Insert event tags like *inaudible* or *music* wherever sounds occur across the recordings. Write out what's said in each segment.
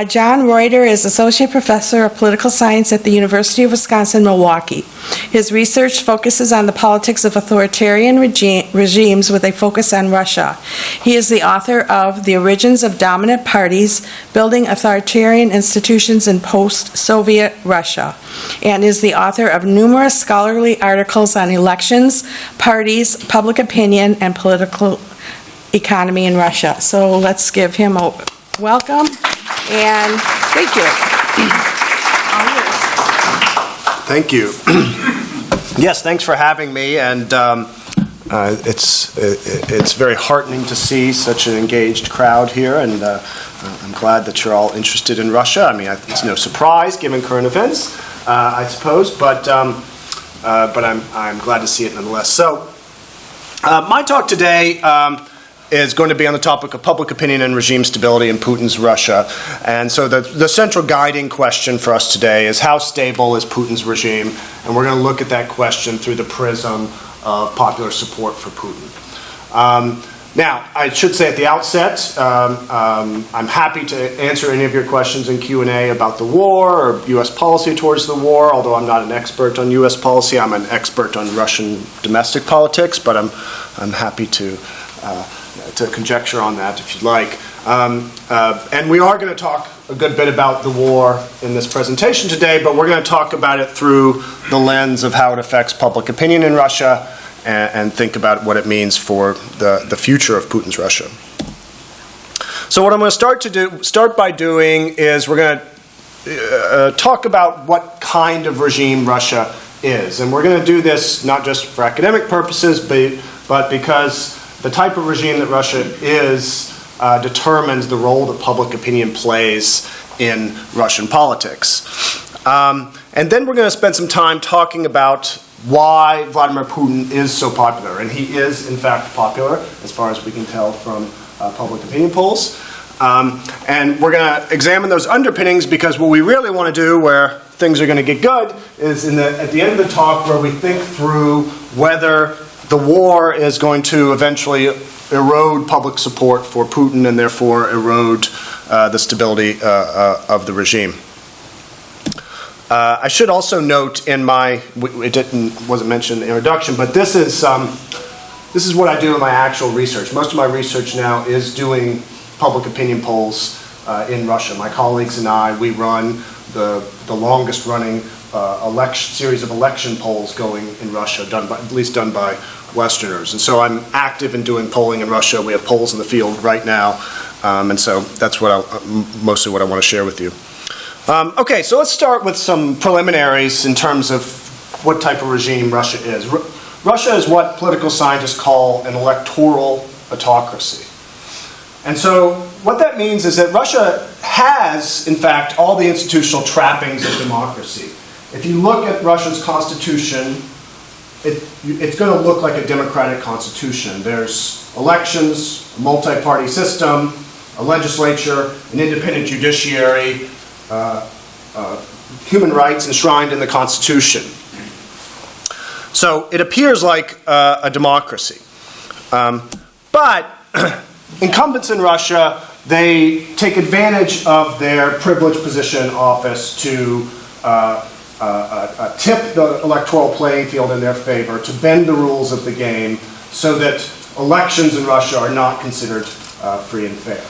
Uh, John Reuter is Associate Professor of Political Science at the University of Wisconsin-Milwaukee. His research focuses on the politics of authoritarian regi- regimes with a focus on Russia. He is the author of The Origins of Dominant Parties, Building Authoritarian Institutions in Post-Soviet Russia, and is the author of numerous scholarly articles on elections, parties, public opinion, and political economy in Russia. So let's give him a welcome and thank you. Thank you. *clears throat* Yes, thanks for having me, and um, uh, it's, it- it's very heartening to see such an engaged crowd here, and uh, I'm glad that you're all interested in Russia. I mean, it's no surprise, given current events, uh, I suppose, but, um, uh, but I'm, I'm glad to see it nonetheless. So, uh, my talk today um, is going to be on the topic of public opinion and regime stability in Putin's Russia. And so the, the central guiding question for us today is how stable is Putin's regime? And we're going to look at that question through the prism of popular support for Putin. Um, now, I should say at the outset, um, um, I'm happy to answer any of your questions in Q&A about the war or U.S. policy towards the war, although I'm not an expert on U.S. policy. I'm an expert on Russian domestic politics, but I'm, I'm happy to, uh, to conjecture on that if you'd like. Um, uh, and we are going to talk a good bit about the war in this presentation today, but we're going to talk about it through the lens of how it affects public opinion in Russia and, and think about what it means for the, the future of Putin's Russia. So what I'm going to start to do, start by doing is we're going to uh, talk about what kind of regime Russia is, and we're going to do this not just for academic purposes, but, but because the type of regime that Russia is uh, determines the role that public opinion plays in Russian politics. Um, and then we're going to spend some time talking about why Vladimir Putin is so popular. And he is, in fact, popular, as far as we can tell from uh, public opinion polls. Um, and we're going to examine those underpinnings because what we really want to do, where things are going to get good, is in the, at the end of the talk where we think through whether the war is going to eventually erode public support for Putin and therefore erode uh, the stability uh, uh, of the regime. Uh, I should also note in my, it didn't, wasn't mentioned in the introduction, but this is, um, this is what I do in my actual research. Most of my research now is doing public opinion polls uh, in Russia. My colleagues and I, we run the, the longest running uh, election, series of election polls going in Russia, done by, at least done by Westerners. And so I'm active in doing polling in Russia. We have polls in the field right now. Um, and so that's what I, mostly what I want to share with you. Um, okay, so let's start with some preliminaries in terms of what type of regime Russia is. R Russia is what political scientists call an electoral autocracy. And so what that means is that Russia has, in fact, all the institutional trappings of democracy. If you look at Russia's constitution, it, it's going to look like a democratic constitution. There's elections, a multi-party system, a legislature, an independent judiciary, uh, uh, human rights enshrined in the Constitution. So it appears like uh, a democracy. Um, but *clears throat* incumbents in Russia, they take advantage of their privileged position office to uh, uh, uh, tip the electoral playing field in their favor, to bend the rules of the game so that elections in Russia are not considered free and fair.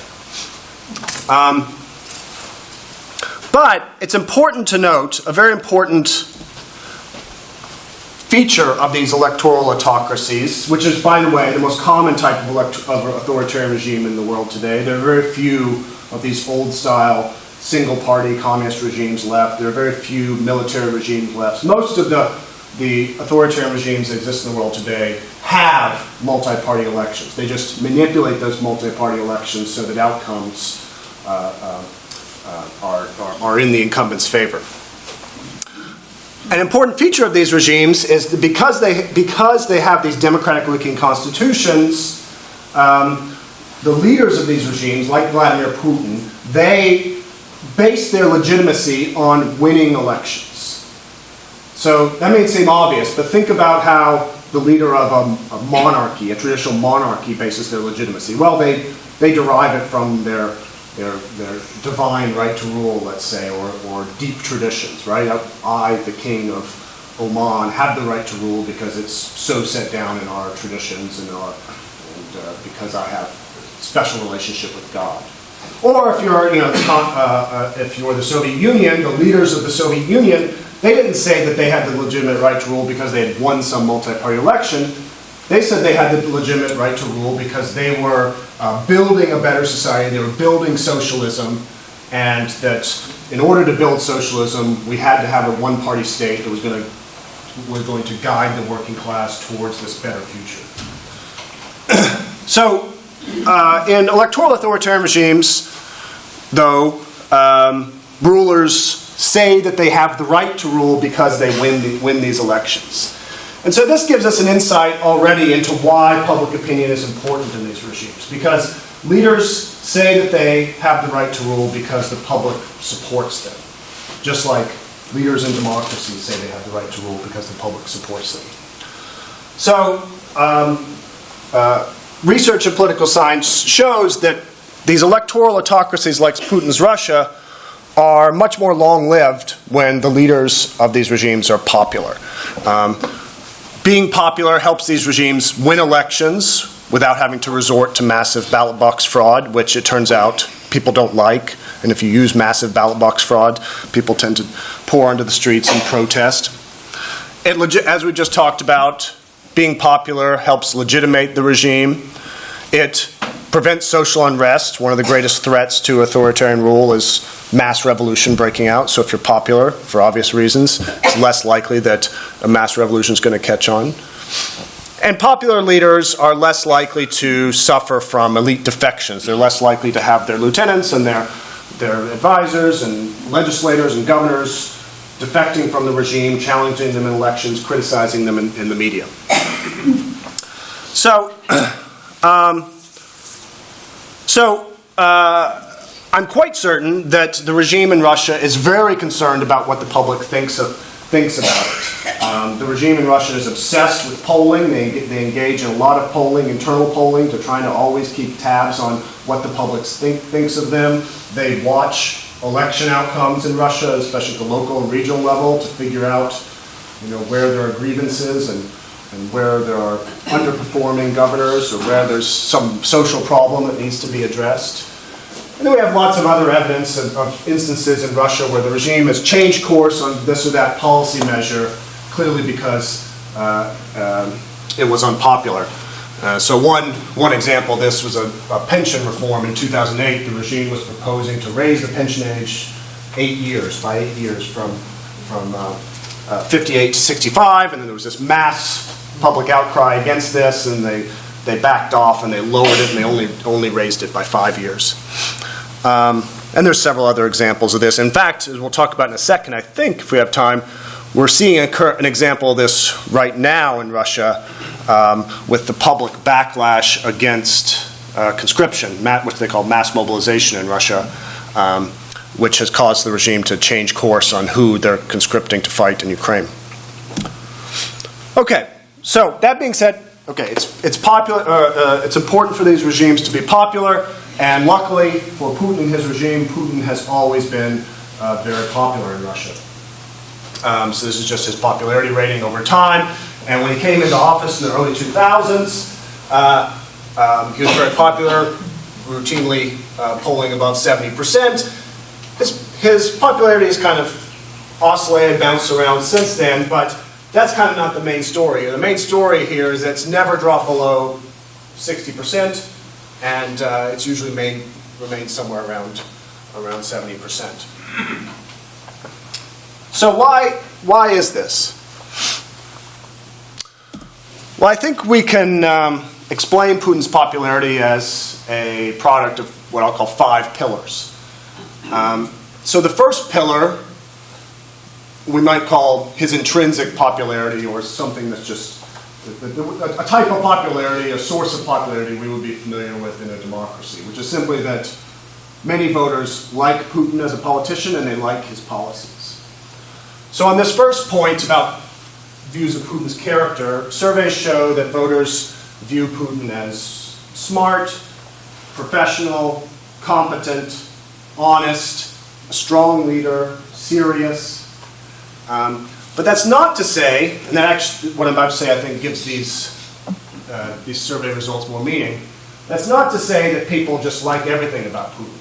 Um, but it's important to note a very important feature of these electoral autocracies, which is, by the way, the most common type of, of authoritarian regime in the world today. There are very few of these old style single party communist regimes left. There are very few military regimes left. Most of the, the authoritarian regimes that exist in the world today have multi party elections. They just manipulate those multi party elections so that outcomes uh, uh, uh, are, are, are, in the incumbent's favor. An important feature of these regimes is that because they, because they have these democratic looking constitutions, um, the leaders of these regimes, like Vladimir Putin, they base their legitimacy on winning elections. So that may seem obvious, but think about how the leader of a, a monarchy, a traditional monarchy, bases their legitimacy. Well, they, they derive it from their their, their divine right to rule, let's say, or, or deep traditions, right? I, the king of Oman, have the right to rule because it's so set down in our traditions and our, and uh, because I have a special relationship with God. Or if you're, you know, uh, uh, if you're the Soviet Union, the leaders of the Soviet Union, they didn't say that they had the legitimate right to rule because they had won some multi-party election. They said they had the legitimate right to rule because they were uh, building a better society, they were building socialism, and that in order to build socialism, we had to have a one-party state that was going to was going to guide the working class towards this better future. *clears throat* so, uh, in electoral authoritarian regimes, though, um, rulers say that they have the right to rule because they win, the, win these elections. And so this gives us an insight already into why public opinion is important in these regimes. Because leaders say that they have the right to rule because the public supports them. Just like leaders in democracies say they have the right to rule because the public supports them. So, um, uh, research in political science shows that these electoral autocracies like Putin's Russia are much more long lived when the leaders of these regimes are popular. Um, being popular helps these regimes win elections without having to resort to massive ballot box fraud, which it turns out people don't like. And if you use massive ballot box fraud, people tend to pour onto the streets and protest. It, as we just talked about, being popular helps legitimate the regime. It prevents social unrest. One of the greatest threats to authoritarian rule is mass revolution breaking out. So if you're popular, for obvious reasons, it's less likely that a mass revolution is going to catch on. And popular leaders are less likely to suffer from elite defections. They're less likely to have their lieutenants and their, their advisors and legislators and governors defecting from the regime, challenging them in elections, criticizing them in, in the media. So, *clears throat* um, so uh, I'm quite certain that the regime in Russia is very concerned about what the public thinks of thinks about it. Um, the regime in Russia is obsessed with polling. They, they engage in a lot of polling, internal polling, to trying to always keep tabs on what the public think, thinks of them. They watch election outcomes in Russia, especially at the local and regional level, to figure out you know, where there are grievances and, and where there are underperforming governors or where there's some social problem that needs to be addressed. And then we have lots of other evidence of, of, instances in Russia where the regime has changed course on this or that policy measure, clearly because uh, um, it was unpopular. Uh, so one, one example this was a, a, pension reform in 2008. The regime was proposing to raise the pension age eight years, by eight years, from, from uh, uh 58 to 65, and then there was this mass public outcry against this, and they, they backed off and they lowered it and they only, only raised it by five years. Um, and there's several other examples of this. In fact, as we'll talk about in a second, I think if we have time, we're seeing a, an example of this right now in Russia um, with the public backlash against uh, conscription, which they call mass mobilization in Russia, um, which has caused the regime to change course on who they're conscripting to fight in Ukraine. Okay, so that being said, okay, it's, it's popular. Uh, uh, it's important for these regimes to be popular. And luckily for Putin and his regime, Putin has always been uh, very popular in Russia. Um, so this is just his popularity rating over time. And when he came into office in the early 2000s, uh, um, he was very popular, routinely uh, polling above 70%. His, his popularity has kind of oscillated, bounced around since then, but that's kind of not the main story. The main story here is that it's never dropped below 60% and uh, it's usually remained somewhere around, around 70%. So why, why is this? Well, I think we can um, explain Putin's popularity as a product of what I'll call five pillars. Um, so the first pillar we might call his intrinsic popularity or something that's just a type of popularity, a source of popularity we would be familiar with in a democracy, which is simply that many voters like Putin as a politician and they like his policies. So on this first point about views of Putin's character, surveys show that voters view Putin as smart, professional, competent, honest, a strong leader, serious. Um, but that's not to say, and that actually, what I'm about to say, I think gives these, uh, these survey results more meaning. That's not to say that people just like everything about Putin.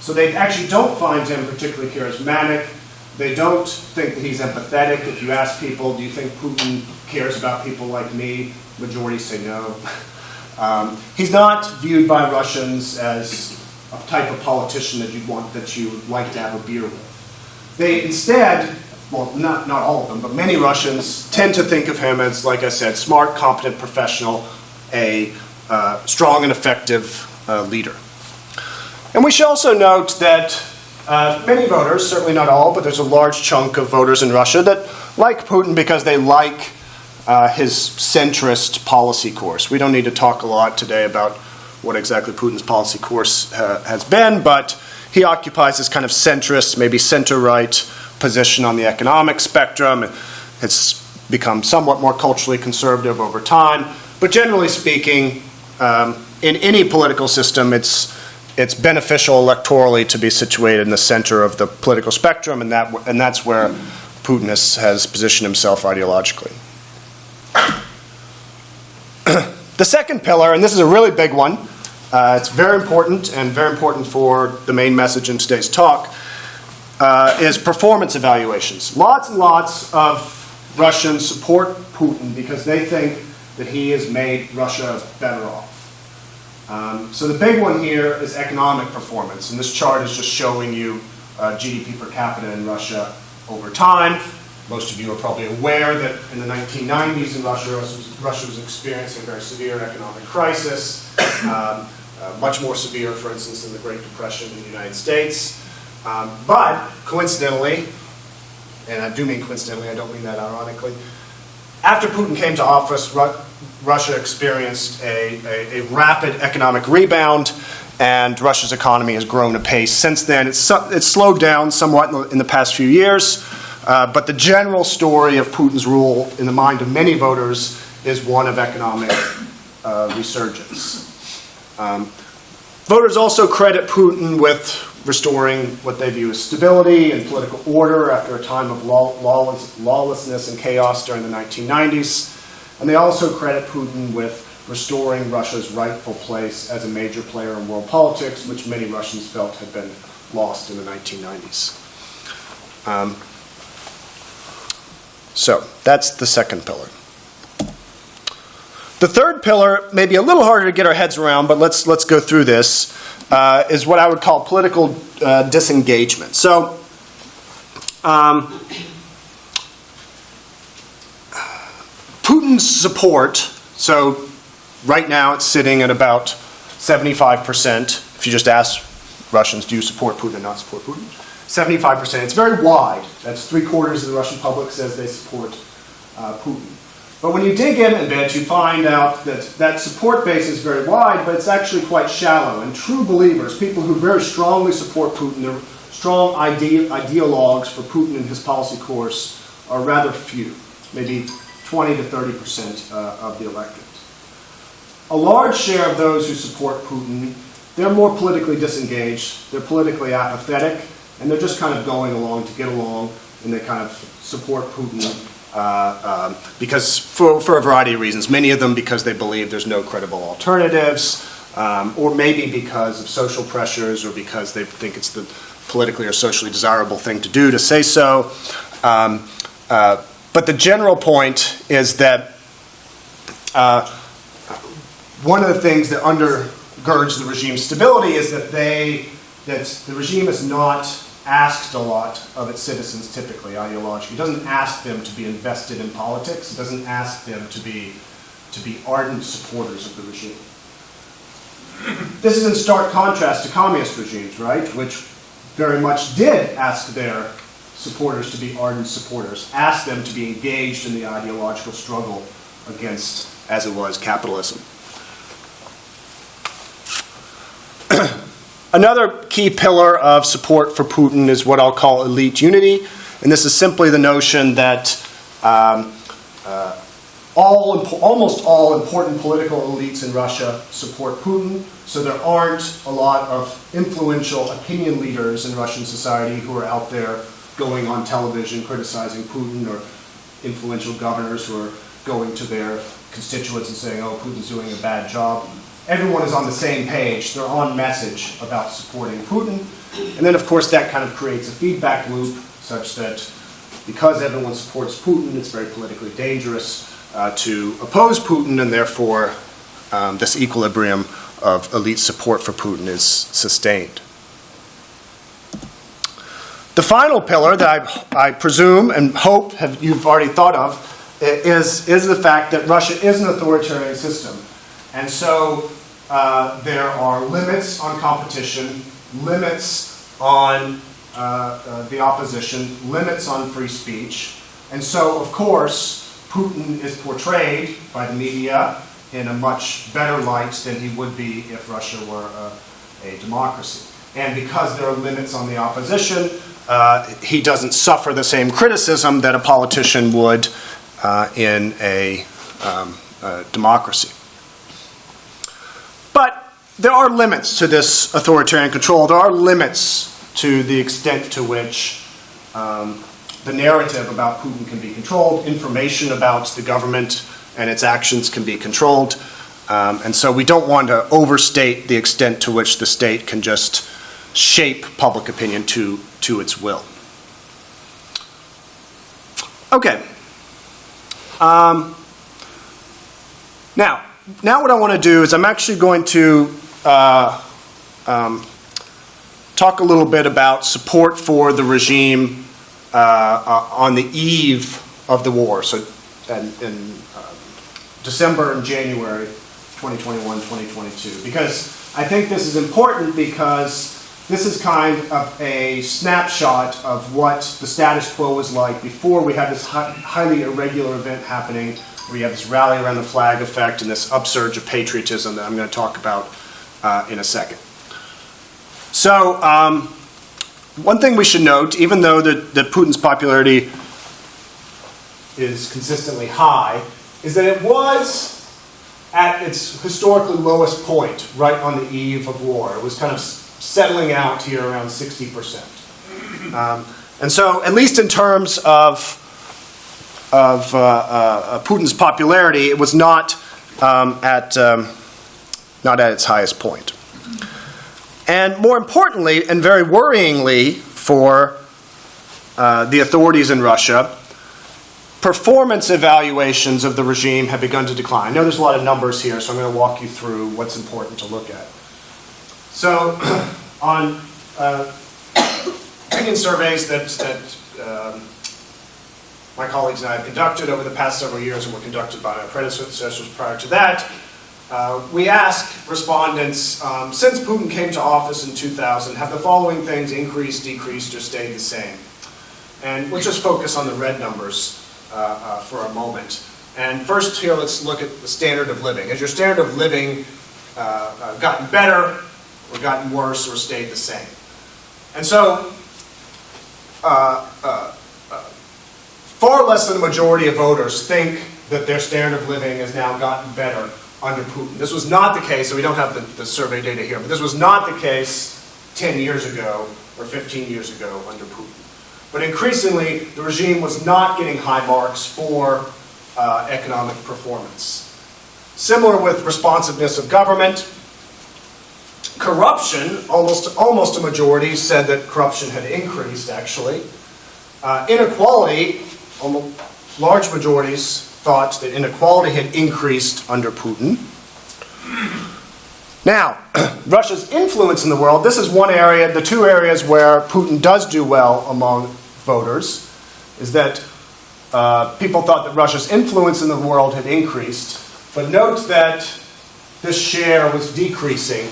So they actually don't find him particularly charismatic. They don't think that he's empathetic. If you ask people, do you think Putin cares about people like me? Majority say no. Um, he's not viewed by Russians as a type of politician that you'd want, that you would like to have a beer with. They instead, well, not, not all of them, but many Russians tend to think of him as, like I said, smart, competent professional, a uh, strong and effective uh, leader. And we should also note that uh, many voters, certainly not all, but there's a large chunk of voters in Russia that like Putin because they like uh, his centrist policy course. We don't need to talk a lot today about what exactly Putin's policy course uh, has been, but he occupies this kind of centrist, maybe center right position on the economic spectrum. It's become somewhat more culturally conservative over time, but generally speaking, um, in any political system, it's it's beneficial electorally to be situated in the center of the political spectrum, and that and that's where Putin has, has positioned himself ideologically. *clears throat* the second pillar, and this is a really big one, uh, it's very important and very important for the main message in today's talk, uh, is performance evaluations. Lots and lots of Russians support Putin because they think that he has made Russia better off. Um, so the big one here is economic performance, and this chart is just showing you uh, GDP per capita in Russia over time. Most of you are probably aware that in the 1990s in Russia, Russia was experiencing a very severe economic crisis, um, uh, much more severe, for instance, than the Great Depression in the United States. Um, but coincidentally, and I do mean coincidentally, I don't mean that ironically, after Putin came to office, Ru Russia experienced a, a, a, rapid economic rebound, and Russia's economy has grown apace since then. It's, it's slowed down somewhat in the, in the past few years, uh, but the general story of Putin's rule in the mind of many voters is one of economic uh, resurgence. Um, voters also credit Putin with restoring what they view as stability and political order after a time of law, lawless, lawlessness and chaos during the 1990s. And they also credit Putin with restoring Russia's rightful place as a major player in world politics, which many Russians felt had been lost in the 1990s. Um, so that's the second pillar. The third pillar may be a little harder to get our heads around, but let's, let's go through this uh, is what I would call political uh, disengagement. So, um, Putin's support, so right now it's sitting at about 75%. If you just ask Russians, do you support Putin or not support Putin? 75%. It's very wide. That's three quarters of the Russian public says they support uh, Putin. But when you dig in a bit, you find out that that support base is very wide, but it's actually quite shallow. And true believers, people who very strongly support Putin, they're strong ide ideologues for Putin and his policy course, are rather few, maybe 20 to 30 percent uh, of the electorate. A large share of those who support Putin, they're more politically disengaged, they're politically apathetic, and they're just kind of going along to get along, and they kind of support Putin uh, um, because for, for a variety of reasons, many of them because they believe there's no credible alternatives, um, or maybe because of social pressures, or because they think it's the politically or socially desirable thing to do to say so. Um, uh, but the general point is that uh, one of the things that undergirds the regime's stability is that they that the regime is not asked a lot of its citizens typically ideologically. It doesn't ask them to be invested in politics. It doesn't ask them to be, to be ardent supporters of the regime. This is in stark contrast to communist regimes, right, which very much did ask their supporters to be ardent supporters, Ask them to be engaged in the ideological struggle against, as it was, capitalism. *clears throat* Another key pillar of support for Putin is what I'll call elite unity, and this is simply the notion that um, uh, all, almost all important political elites in Russia support Putin, so there aren't a lot of influential opinion leaders in Russian society who are out there going on television criticizing Putin or influential governors who are going to their constituents and saying, oh, Putin's doing a bad job. Everyone is on the same page. They're on message about supporting Putin. And then, of course, that kind of creates a feedback loop such that because everyone supports Putin, it's very politically dangerous uh, to oppose Putin, and therefore um, this equilibrium of elite support for Putin is sustained. The final pillar that I, I presume and hope have, you've already thought of is, is the fact that Russia is an authoritarian system. And so uh, there are limits on competition, limits on uh, uh, the opposition, limits on free speech. And so, of course, Putin is portrayed by the media in a much better light than he would be if Russia were a, a democracy. And because there are limits on the opposition, uh, he doesn't suffer the same criticism that a politician would uh, in a, um, a democracy. But there are limits to this authoritarian control. There are limits to the extent to which um, the narrative about Putin can be controlled, information about the government and its actions can be controlled. Um, and so we don't want to overstate the extent to which the state can just shape public opinion to, to its will. Okay. Um, now, now what I want to do is I'm actually going to uh, um, talk a little bit about support for the regime uh, uh, on the eve of the war. So, in, in uh, December and January 2021, 2022. Because I think this is important because this is kind of a snapshot of what the status quo was like before we had this hi- highly irregular event happening where you have this rally around the flag effect and this upsurge of patriotism that I'm going to talk about uh, in a second. So, um, one thing we should note, even though that, that Putin's popularity is consistently high, is that it was at its historically lowest point right on the eve of war. It was kind of settling out here around 60%. Um, and so, at least in terms of, of uh, uh, Putin's popularity, it was not, um, at, um, not at its highest point. And more importantly, and very worryingly for uh, the authorities in Russia, performance evaluations of the regime have begun to decline. I know there's a lot of numbers here, so I'm going to walk you through what's important to look at. So, *coughs* on uh, opinion surveys that, that um, my colleagues and I have conducted over the past several years and were conducted by my predecessors prior to that, uh, we asked respondents, um, since Putin came to office in 2000, have the following things increased, decreased, or stayed the same? And we'll just focus on the red numbers uh, uh, for a moment. And first here, let's look at the standard of living. Has your standard of living uh, uh, gotten better, or gotten worse, or stayed the same? And so, uh, uh, uh, far less than the majority of voters think that their standard of living has now gotten better under Putin. This was not the case, so we don't have the, the survey data here, but this was not the case 10 years ago or 15 years ago under Putin. But increasingly, the regime was not getting high marks for uh, economic performance. Similar with responsiveness of government, corruption, almost, almost a majority said that corruption had increased, actually. Uh, inequality, almost, large majorities thought that inequality had increased under Putin. Now, *clears throat* Russia's influence in the world, this is one area, the two areas where Putin does do well among voters, is that uh, people thought that Russia's influence in the world had increased, but note that this share was decreasing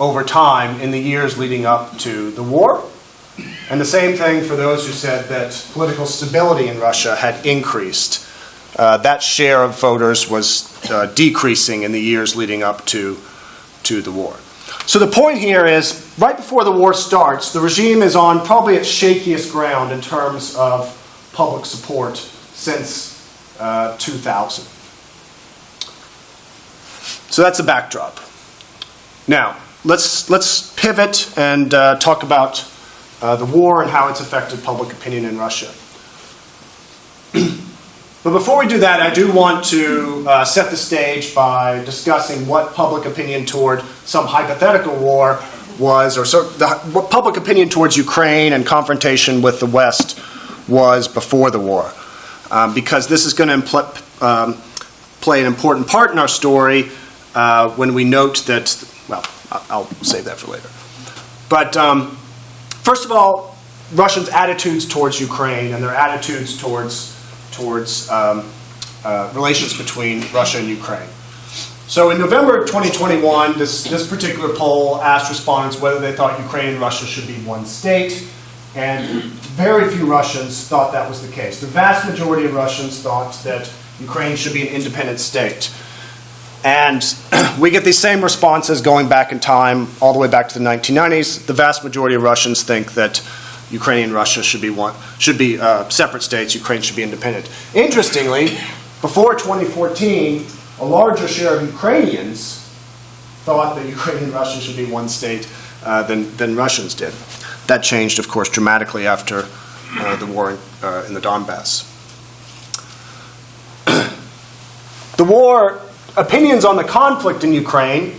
over time in the years leading up to the war. And the same thing for those who said that political stability in Russia had increased. Uh, that share of voters was uh, decreasing in the years leading up to, to the war. So the point here is right before the war starts, the regime is on probably its shakiest ground in terms of public support since uh, 2000. So that's the backdrop. Now, let's, let's pivot and uh, talk about uh, the war and how it's affected public opinion in Russia. *clears throat* but before we do that, I do want to uh, set the stage by discussing what public opinion toward some hypothetical war was, or so, the, what public opinion towards Ukraine and confrontation with the West was before the war. Um, because this is going to um, play an important part in our story uh, when we note that, I'll save that for later. But um, first of all, Russians' attitudes towards Ukraine and their attitudes towards, towards um, uh, relations between Russia and Ukraine. So in November of 2021, this, this particular poll asked respondents whether they thought Ukraine and Russia should be one state, and very few Russians thought that was the case. The vast majority of Russians thought that Ukraine should be an independent state. And *clears throat* we get these same responses going back in time, all the way back to the 1990s. The vast majority of Russians think that Ukrainian Russia should be one, should be uh, separate states. Ukraine should be independent. Interestingly, before 2014, a larger share of Ukrainians thought that Ukrainian Russia should be one state uh, than, than Russians did. That changed, of course, dramatically after uh, the war in, uh, in the Donbass. *clears throat* the war, opinions on the conflict in Ukraine.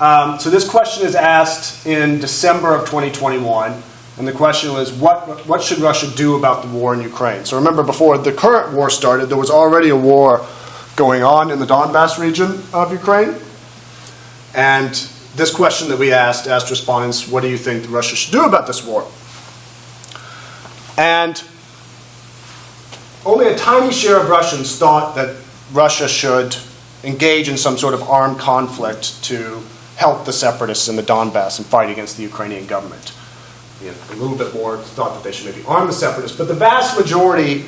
Um, so this question is asked in December of 2021. And the question was, what, what should Russia do about the war in Ukraine? So remember, before the current war started, there was already a war going on in the Donbass region of Ukraine. And this question that we asked asked respondents, what do you think Russia should do about this war? And only a tiny share of Russians thought that Russia should engage in some sort of armed conflict to help the separatists in the Donbass and fight against the Ukrainian government. You know, a little bit more thought that they should maybe arm the separatists, but the vast majority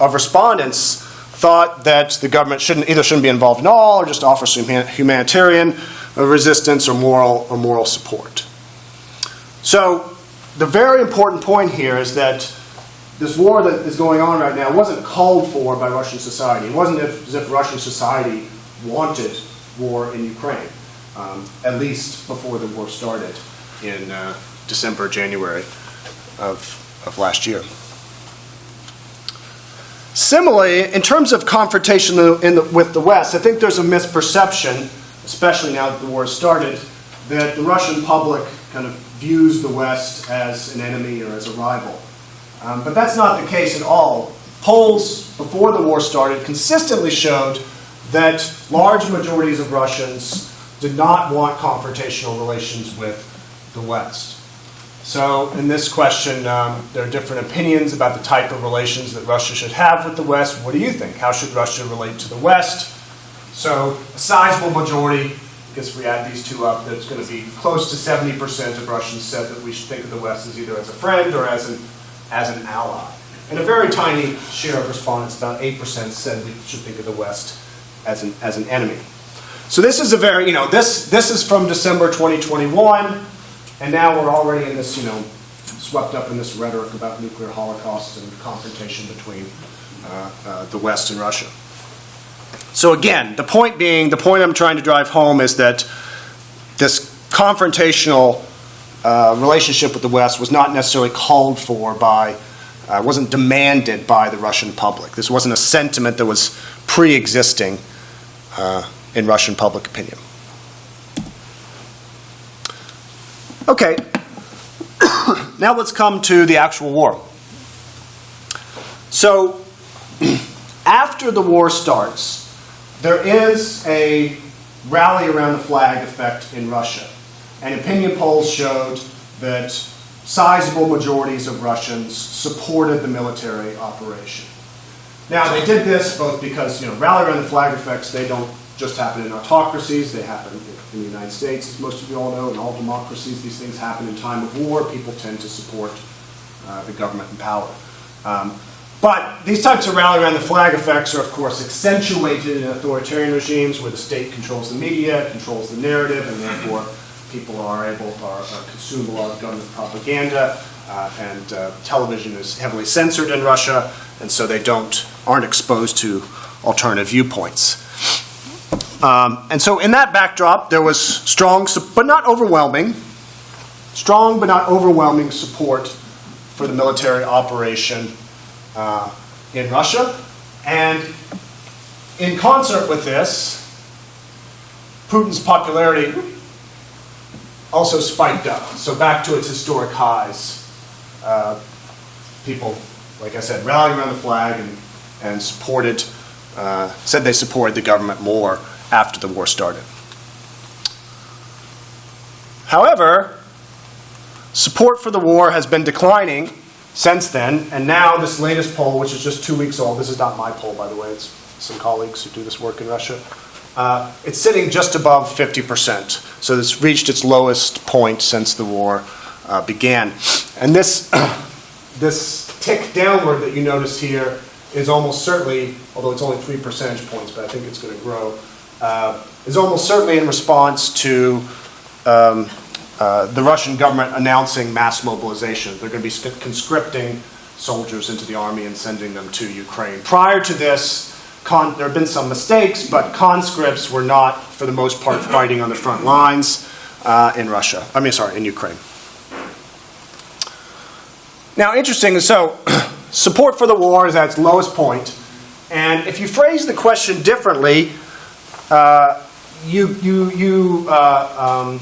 of respondents thought that the government shouldn't either shouldn't be involved at all or just offer some humanitarian resistance or moral or moral support. So the very important point here is that this war that is going on right now wasn't called for by Russian society. It wasn't as if Russian society wanted war in Ukraine, um, at least before the war started in uh, December, January of, of last year. Similarly, in terms of confrontation in the, with the West, I think there's a misperception, especially now that the war started, that the Russian public kind of views the West as an enemy or as a rival. Um, but that's not the case at all. Polls before the war started consistently showed that large majorities of Russians did not want confrontational relations with the West. So, in this question, um, there are different opinions about the type of relations that Russia should have with the West. What do you think? How should Russia relate to the West? So, a sizable majority, I guess we add these two up, that's going to be close to 70% of Russians said that we should think of the West as either as a friend or as an, as an ally. And a very tiny share of respondents, about 8%, said we should think of the West as an, as an enemy. So this is a very, you know, this, this is from December 2021. And now we're already in this, you know, swept up in this rhetoric about nuclear holocausts and confrontation between uh, uh, the West and Russia. So again, the point being, the point I'm trying to drive home is that this confrontational uh, relationship with the West was not necessarily called for by, uh, wasn't demanded by the Russian public. This wasn't a sentiment that was pre-existing uh, in Russian public opinion. Okay, *coughs* now let's come to the actual war. So, *clears throat* after the war starts, there is a rally around the flag effect in Russia. And opinion polls showed that sizable majorities of Russians supported the military operation. Now, they did this both because, you know, rally around the flag effects, they don't just happen in autocracies, they happen in the United States, as most of you all know, in all democracies, these things happen in time of war. People tend to support uh, the government in power. Um, but these types of rally around the flag effects are, of course, accentuated in authoritarian regimes where the state controls the media, controls the narrative, and therefore people are able to consume a lot of government propaganda. Uh, and uh, television is heavily censored in Russia, and so they don't, aren't exposed to alternative viewpoints. Um, And so in that backdrop, there was strong, but not overwhelming, strong but not overwhelming support for the military operation uh, in Russia. And in concert with this, Putin's popularity also spiked up. So back to its historic highs. Uh, people, like I said, rallying around the flag and, and supported, uh, said they supported the government more after the war started. However, support for the war has been declining since then, and now this latest poll, which is just two weeks old, this is not my poll, by the way, it's some colleagues who do this work in Russia, uh, it's sitting just above 50%. So it's reached its lowest point since the war uh, began. And this, *clears throat* this tick downward that you notice here is almost certainly, although it's only three percentage points, but I think it's going to grow, uh, is almost certainly in response to um, uh, the Russian government announcing mass mobilization. They're going to be conscripting soldiers into the army and sending them to Ukraine. Prior to this, there have been some mistakes, but conscripts were not, for the most part, fighting on the front lines uh, in Russia. I mean, sorry, in Ukraine. Now, interesting, so *clears throat* support for the war is at its lowest point. and if you phrase the question differently, uh, you, you, you, uh, um,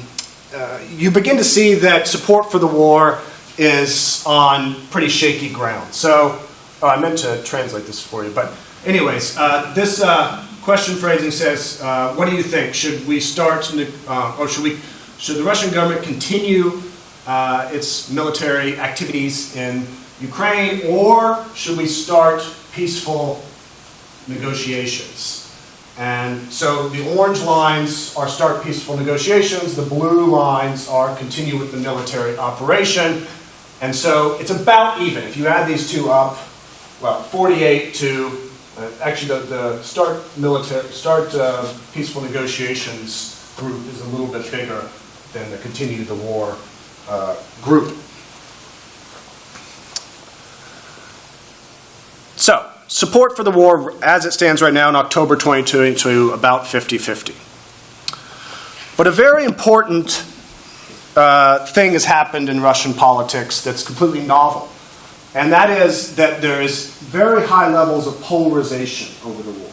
uh, you begin to see that support for the war is on pretty shaky ground. So, oh, I meant to translate this for you, but anyways, uh, this uh, question phrasing says, uh, "What do you think? Should we start, or should we, should the Russian government continue uh, its military activities in Ukraine, or should we start peaceful negotiations?" And so the orange lines are start peaceful negotiations, the blue lines are continue with the military operation. And so it's about even. If you add these two up, well, 48 to uh, actually the, the start military start uh, peaceful negotiations group is a little bit bigger than the continue the war uh, group. So, support for the war as it stands right now in October 2022 about 50 50. But a very important uh, thing has happened in Russian politics that's completely novel, and that is that there is very high levels of polarization over the war.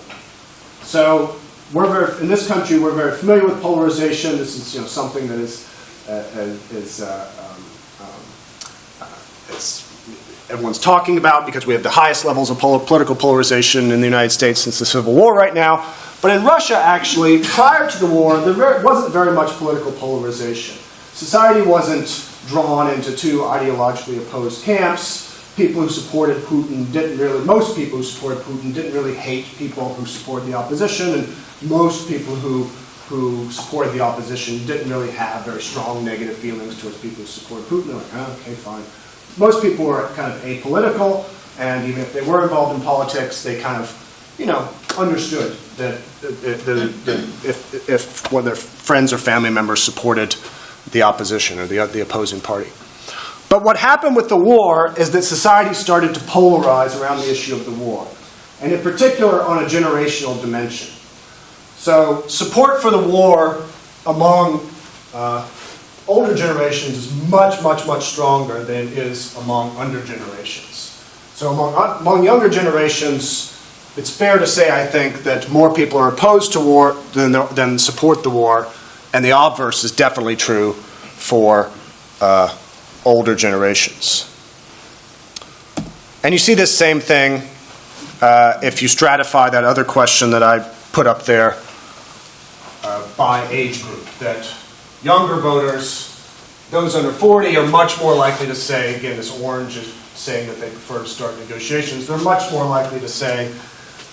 So, we're very, in this country, we're very familiar with polarization. This is you know, something that is, is uh, um, um, uh, everyone's talking about because we have the highest levels of pol- political polarization in the United States since the Civil War right now. But in Russia, actually, prior to the war, there wasn't very much political polarization. Society wasn't drawn into two ideologically opposed camps. People who supported Putin didn't really, most people who supported Putin didn't really hate people who supported the opposition, and most people who, who supported the opposition didn't really have very strong negative feelings towards people who supported Putin. They're like, oh, okay, fine most people were kind of apolitical, and even if they were involved in politics, they kind of, you know, understood that, that, if, if one of their friends or family members supported the opposition or the, the opposing party. But what happened with the war is that society started to polarize around the issue of the war, and in particular on a generational dimension. So, support for the war among uh, older generations is much, much, much stronger than is among under generations. So among, among younger generations, it's fair to say, I think, that more people are opposed to war than, than support the war, and the obverse is definitely true for uh, older generations. And you see this same thing uh, if you stratify that other question that I put up there uh, by age group, that Younger voters, those under 40, are much more likely to say, again, this orange is saying that they prefer to start negotiations. They're much more likely to say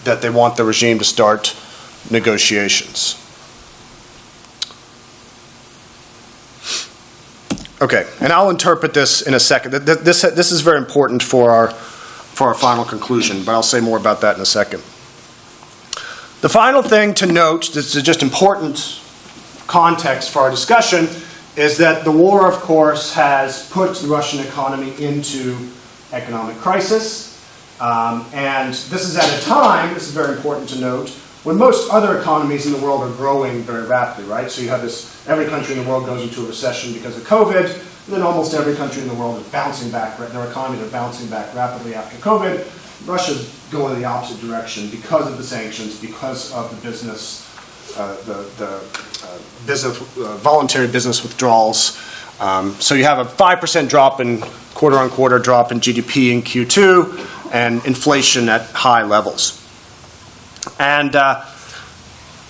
that they want the regime to start negotiations. Okay, and I'll interpret this in a second. This, this is very important for our, for our final conclusion, but I'll say more about that in a second. The final thing to note, this is just important context for our discussion is that the war, of course, has put the Russian economy into economic crisis. Um, and this is at a time, this is very important to note, when most other economies in the world are growing very rapidly, right? So you have this, every country in the world goes into a recession because of COVID, and then almost every country in the world is bouncing back, right? their economies are bouncing back rapidly after COVID. Russia's going the opposite direction because of the sanctions, because of the business, uh, the, the uh, business, uh, voluntary business withdrawals. Um, so you have a 5% drop in quarter on quarter drop in GDP in Q2 and inflation at high levels. And uh,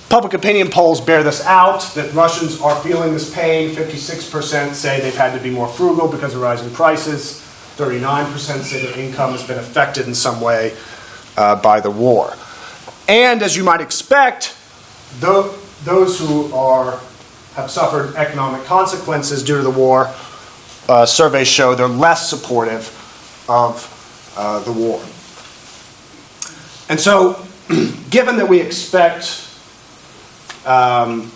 public opinion polls bear this out that Russians are feeling this pain. 56% say they've had to be more frugal because of rising prices. 39% say their income has been affected in some way uh, by the war. And as you might expect, tho- those who are, have suffered economic consequences due to the war, uh, surveys show they're less supportive of uh, the war. And so, *clears throat* given that we expect, um,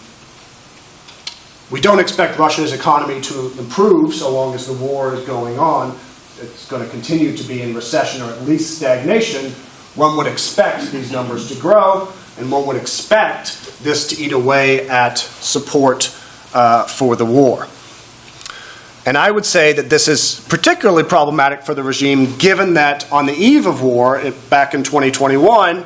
we don't expect Russia's economy to improve so long as the war is going on, it's going to continue to be in recession or at least stagnation, one would expect these numbers to grow, and one would expect this to eat away at support uh, for the war. And I would say that this is particularly problematic for the regime, given that on the eve of war, it- back in 2021,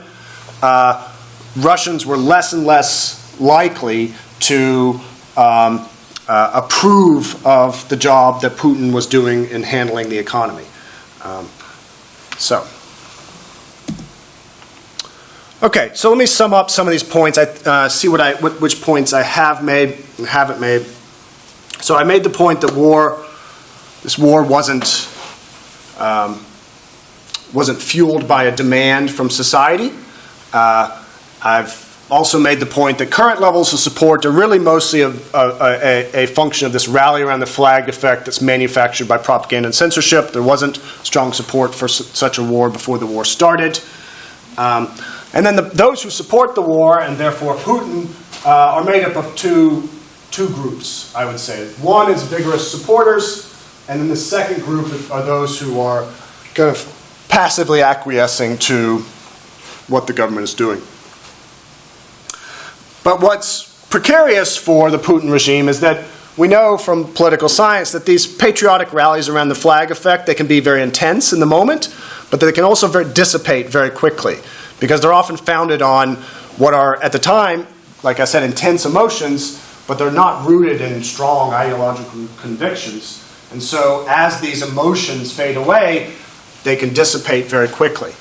uh, Russians were less and less likely to um, uh, approve of the job that Putin was doing in handling the economy. Um, so. Okay, so let me sum up some of these points. I uh, see what I, which points I have made and haven't made. So I made the point that war, this war wasn't um, wasn't fueled by a demand from society. Uh, I've also made the point that current levels of support are really mostly a, a, a, a function of this rally around the flag effect that's manufactured by propaganda and censorship. There wasn't strong support for su- such a war before the war started. Um, and then the, those who support the war and therefore Putin uh, are made up of two, two groups, I would say. One is vigorous supporters, and then the second group are those who are kind of passively acquiescing to what the government is doing. But what's precarious for the Putin regime is that we know from political science that these patriotic rallies around the flag effect, they can be very intense in the moment, but they can also very, dissipate very quickly because they're often founded on what are, at the time, like I said, intense emotions, but they're not rooted in strong ideological convictions. And so as these emotions fade away, they can dissipate very quickly.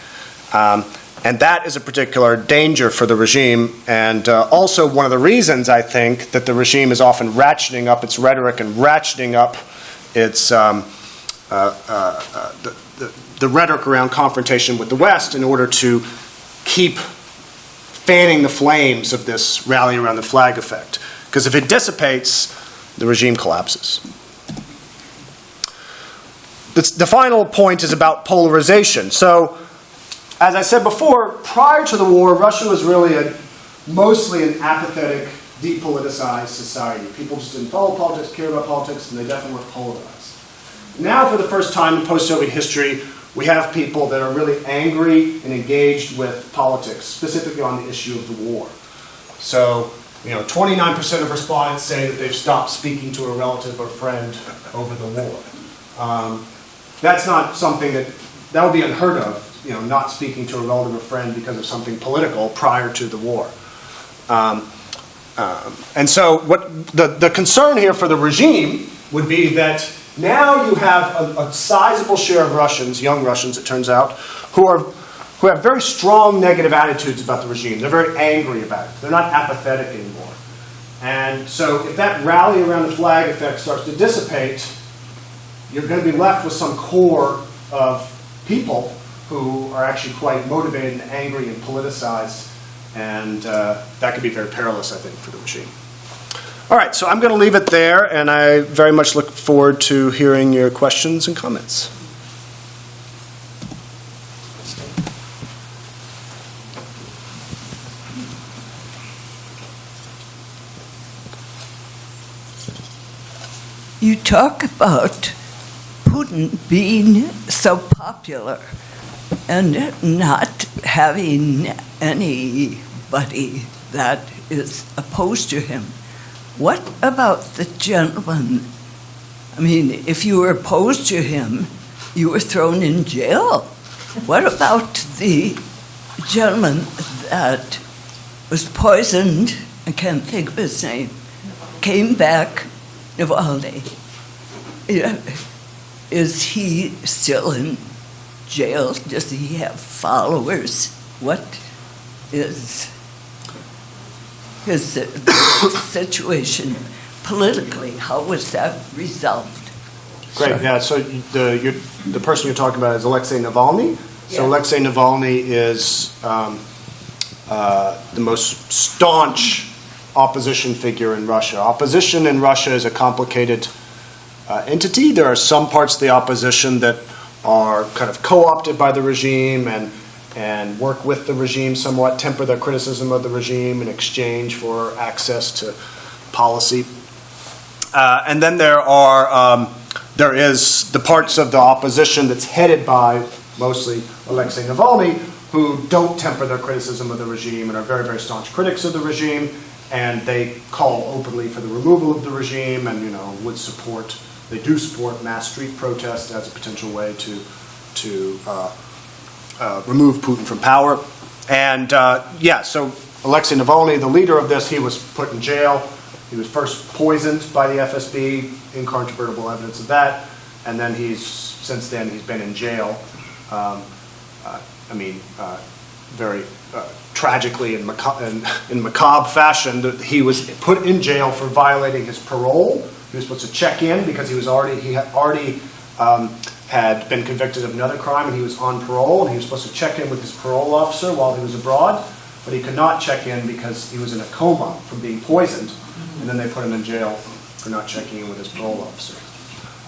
Um, and that is a particular danger for the regime, and uh, also one of the reasons I think that the regime is often ratcheting up its rhetoric and ratcheting up its um, uh, uh, uh, the, the, the rhetoric around confrontation with the West in order to keep fanning the flames of this rally around the flag effect. Because if it dissipates, the regime collapses. The, the final point is about polarization. So, as I said before, prior to the war, Russia was really a, mostly an apathetic, depoliticized society. People just didn't follow politics, care about politics, and they definitely were polarized. Now, for the first time in post Soviet history, we have people that are really angry and engaged with politics, specifically on the issue of the war. So, you know, 29% of respondents say that they've stopped speaking to a relative or friend over the war. Um, that's not something that, that would be unheard of, you know, not speaking to a relative or friend because of something political prior to the war. Um, um, and so, what the, the concern here for the regime would be that now you have a, a sizable share of Russians, young Russians, it turns out, who are who have very strong negative attitudes about the regime. They're very angry about it. They're not apathetic anymore. And so, if that rally around the flag effect starts to dissipate, you're going to be left with some core of people who are actually quite motivated and angry and politicized, and uh, that could be very perilous, I think, for the machine. All right, so I'm going to leave it there, and I very much look forward to hearing your questions and comments. You talk about Putin being so popular and not having anybody that is opposed to him. What about the gentleman? I mean, if you were opposed to him, you were thrown in jail. What about the gentleman that was poisoned? I can't think of his name. Came back, Navalny. Is he still in jail? Does he have followers? What is his situation politically? How was that resolved? Great, yeah, so the, you're, the person you're talking about is Alexei Navalny. So Yeah. Alexei Navalny is um, uh, the most staunch opposition figure in Russia. Opposition in Russia is a complicated uh, entity. There are some parts of the opposition that are kind of co-opted by the regime and, and work with the regime somewhat, temper their criticism of the regime in exchange for access to policy. Uh, and then there are um, there is the parts of the opposition that's headed by mostly Alexei Navalny, who don't temper their criticism of the regime and are very very staunch critics of the regime, and they call openly for the removal of the regime, and you know would support they do support mass street protest as a potential way to to uh, uh, remove Putin from power. And uh, yeah, so Alexei Navalny, the leader of this, he was put in jail. He was first poisoned by the FSB, incontrovertible evidence of that, and then he's since then he's been in jail. Um, uh, I mean, uh, very uh, tragically and *laughs* in macabre fashion, that he was put in jail for violating his parole. He was supposed to check in because he was already he had already um, had been convicted of another crime and he was on parole and he was supposed to check in with his parole officer while he was abroad, but he could not check in because he was in a coma from being poisoned, and then they put him in jail for not checking in with his parole officer.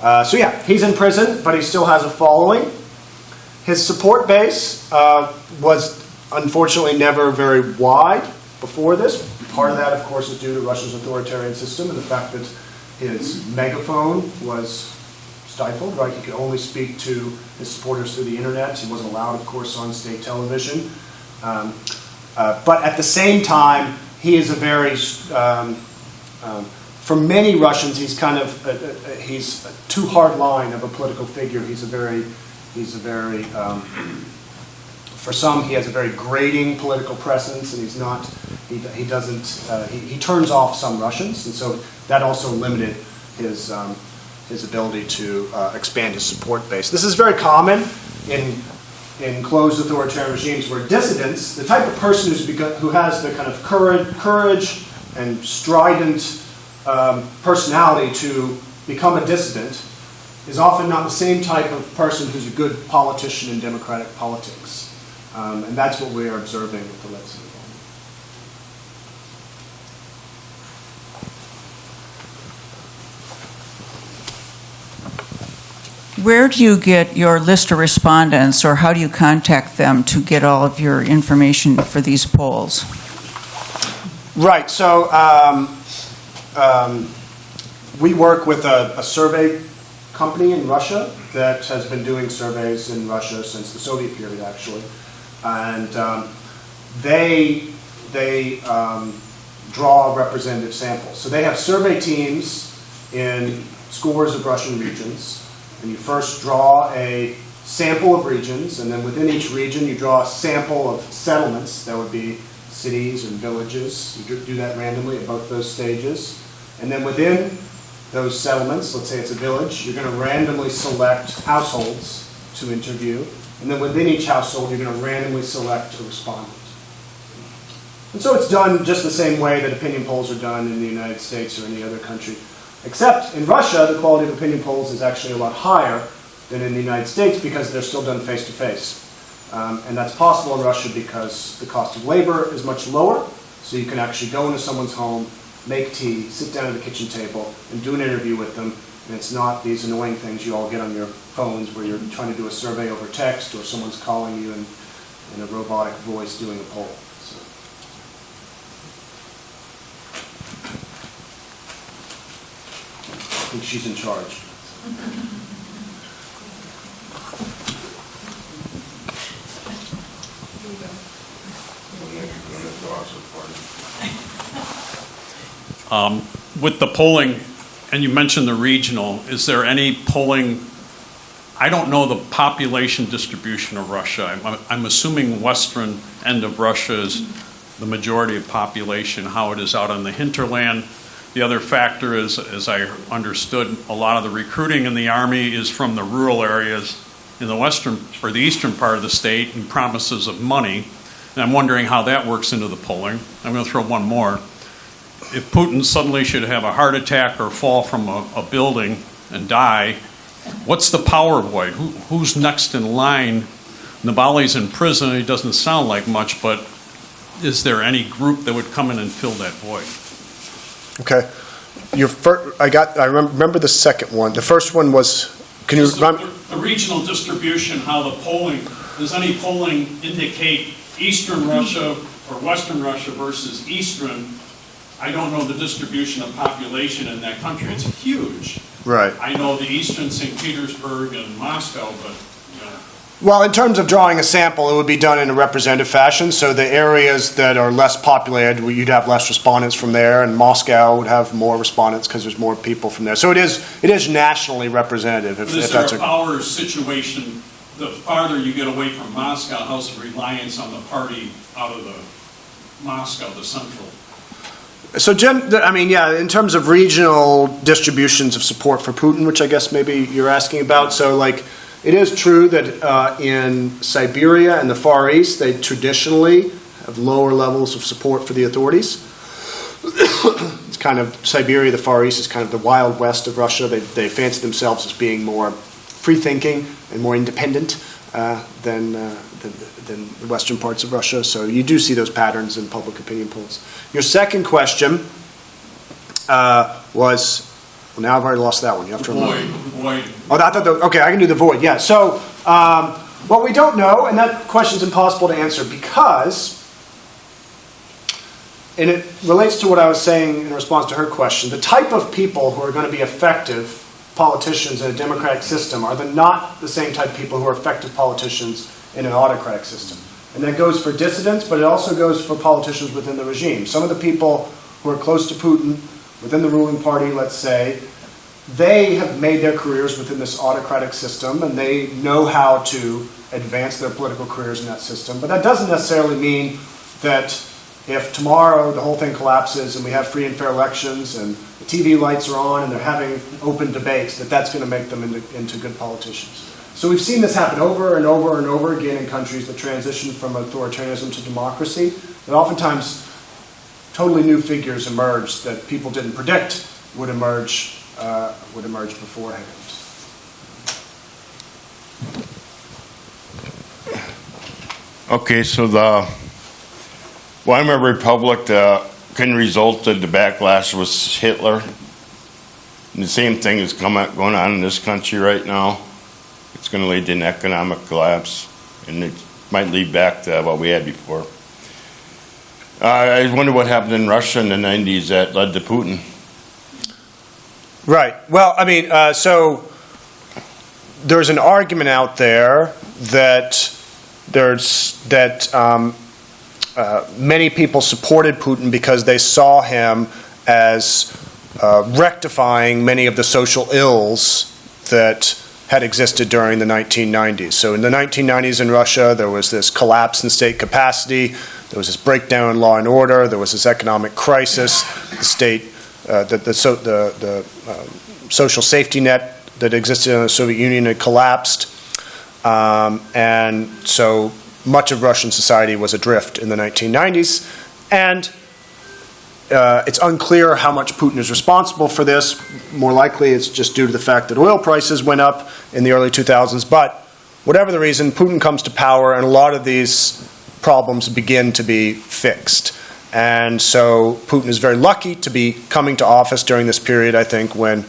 Uh, so yeah, he's in prison, but he still has a following. His support base uh, was unfortunately never very wide before this. Part of that, of course, is due to Russia's authoritarian system and the fact that his megaphone was stifled, right? He could only speak to his supporters through the internet. He wasn't allowed, of course, on state television. Um, uh, but at the same time, he is a very, um, um, for many Russians, he's kind of, uh, he's a too hard line of a political figure. He's a very, he's a very, um, for some, he has a very grating political presence, and he's not, he, he doesn't, uh, he, he turns off some Russians, and so that also limited his, um, his ability to uh, expand his support base. This is very common in, in closed authoritarian regimes where dissidents, the type of person who's begun, who has the kind of courage, courage and strident um, personality to become a dissident, is often not the same type of person who's a good politician in democratic politics. Um, and that's what we are observing with Alexei Navalny. Where do you get your list of respondents, or how do you contact them to get all of your information for these polls? Right. So um, um, we work with a, a survey company in Russia that has been doing surveys in Russia since the Soviet period, actually, and um, they they um, draw representative samples. So they have survey teams in scores of Russian regions, and you first draw a sample of regions, and then within each region you draw a sample of settlements. That would be cities and villages. You do- that randomly at both those stages. And then within those settlements, let's say it's a village, you're going to randomly select households to interview. And then within each household, you're going to randomly select a respondent. And so it's done just the same way that opinion polls are done in the United States or any other country. Except in Russia, the quality of opinion polls is actually a lot higher than in the United States because they're still done face to face. Um, and that's possible in Russia because the cost of labor is much lower. So you can actually go into someone's home, make tea, sit down at the kitchen table, and do an interview with them. And it's not these annoying things you all get on your phones where you're trying to do a survey over text or someone's calling you in, in a robotic voice doing a poll. So. think she's in charge. Um, With the polling, and you mentioned the regional, is there any polling, I don't know the population distribution of Russia. I'm- I'm assuming western end of Russia is the majority of population, how it is out on the hinterland. The other factor is, as I understood, a lot of the recruiting in the Army is from the rural areas in the western, or the eastern part of the state, and promises of money. And I'm wondering how that works into the polling. I'm going to throw one more if Putin suddenly should have a heart attack or fall from a, a building and die, what's the power void? Who, who's next in line? Navalny's in prison. He doesn't sound like much, but is there any group that would come in and fill that void? Okay. Your fir, I got, I remember the second one. The first one was, can you, the, the regional distribution, how the polling, does any polling indicate eastern Russia or western Russia versus eastern? I don't know the distribution of population in that country. It's huge. right. I know the eastern St. Petersburg and Moscow, but, you know, Well, in terms of drawing a sample, it would be done in a representative fashion. So the areas that are less populated, you'd have less respondents from there, and Moscow would have more respondents because there's more people from there. So it is, it is nationally representative, if but if is there that's a, power situation, the farther you get away from Moscow, how's the reliance on the party out of the Moscow, the central? So gen, I mean, yeah, in terms of regional distributions of support for Putin, which I guess maybe you're asking about, so like, it is true that uh, in Siberia and the Far East, they traditionally have lower levels of support for the authorities. *coughs* it's kind of Siberia, the Far East is kind of the wild west of Russia. They, they fancy themselves as being more free thinking and more independent uh, than, uh, than, than the western parts of Russia. So you do see those patterns in public opinion polls. Your second question uh, was, well, now I've already lost that one. You have to remember. Void, void, Oh, I thought, the, okay, I can do the void, yeah. So, um, what we don't know, and that question's impossible to answer because, and it relates to what I was saying in response to her question, the type of people who are going to be effective politicians in a democratic system are the, not the same type of people who are effective politicians in an autocratic system. And that goes for dissidents, but it also goes for politicians within the regime. Some of the people who are close to Putin, within the ruling party, let's say, they have made their careers within this autocratic system and they know how to advance their political careers in that system. But that doesn't necessarily mean that if tomorrow the whole thing collapses and we have free and fair elections and the TV lights are on and they're having open debates, that that's going to make them into, into good politicians. So we've seen this happen over and over and over again in countries that transition from authoritarianism to democracy. That oftentimes totally new figures emerge that people didn't predict would emerge uh, would emerge beforehand. Okay, so the Weimar Republic, kind of result of the backlash was Hitler. And the same thing is coming, going on in this country right now. It's going to lead to an economic collapse, and it might lead back to what we had before. Uh, I wonder what happened in Russia in the 90s that led to Putin. Right. Well, I mean, uh, so there's an argument out there that there's that um, uh, many people supported Putin because they saw him as uh, rectifying many of the social ills that had existed during the 1990s. So in the 1990s in Russia, there was this collapse in state capacity, there was this breakdown in law and order, there was this economic crisis, the state, uh, the, the, so, the, the um, social safety net that existed in the Soviet Union had collapsed. Um, and so much of Russian society was adrift in the 1990s. And uh, it's unclear how much Putin is responsible for this. More likely, it's just due to the fact that oil prices went up in the early 2000s. But whatever the reason, Putin comes to power, and a lot of these problems begin to be fixed. And so Putin is very lucky to be coming to office during this period, I think, when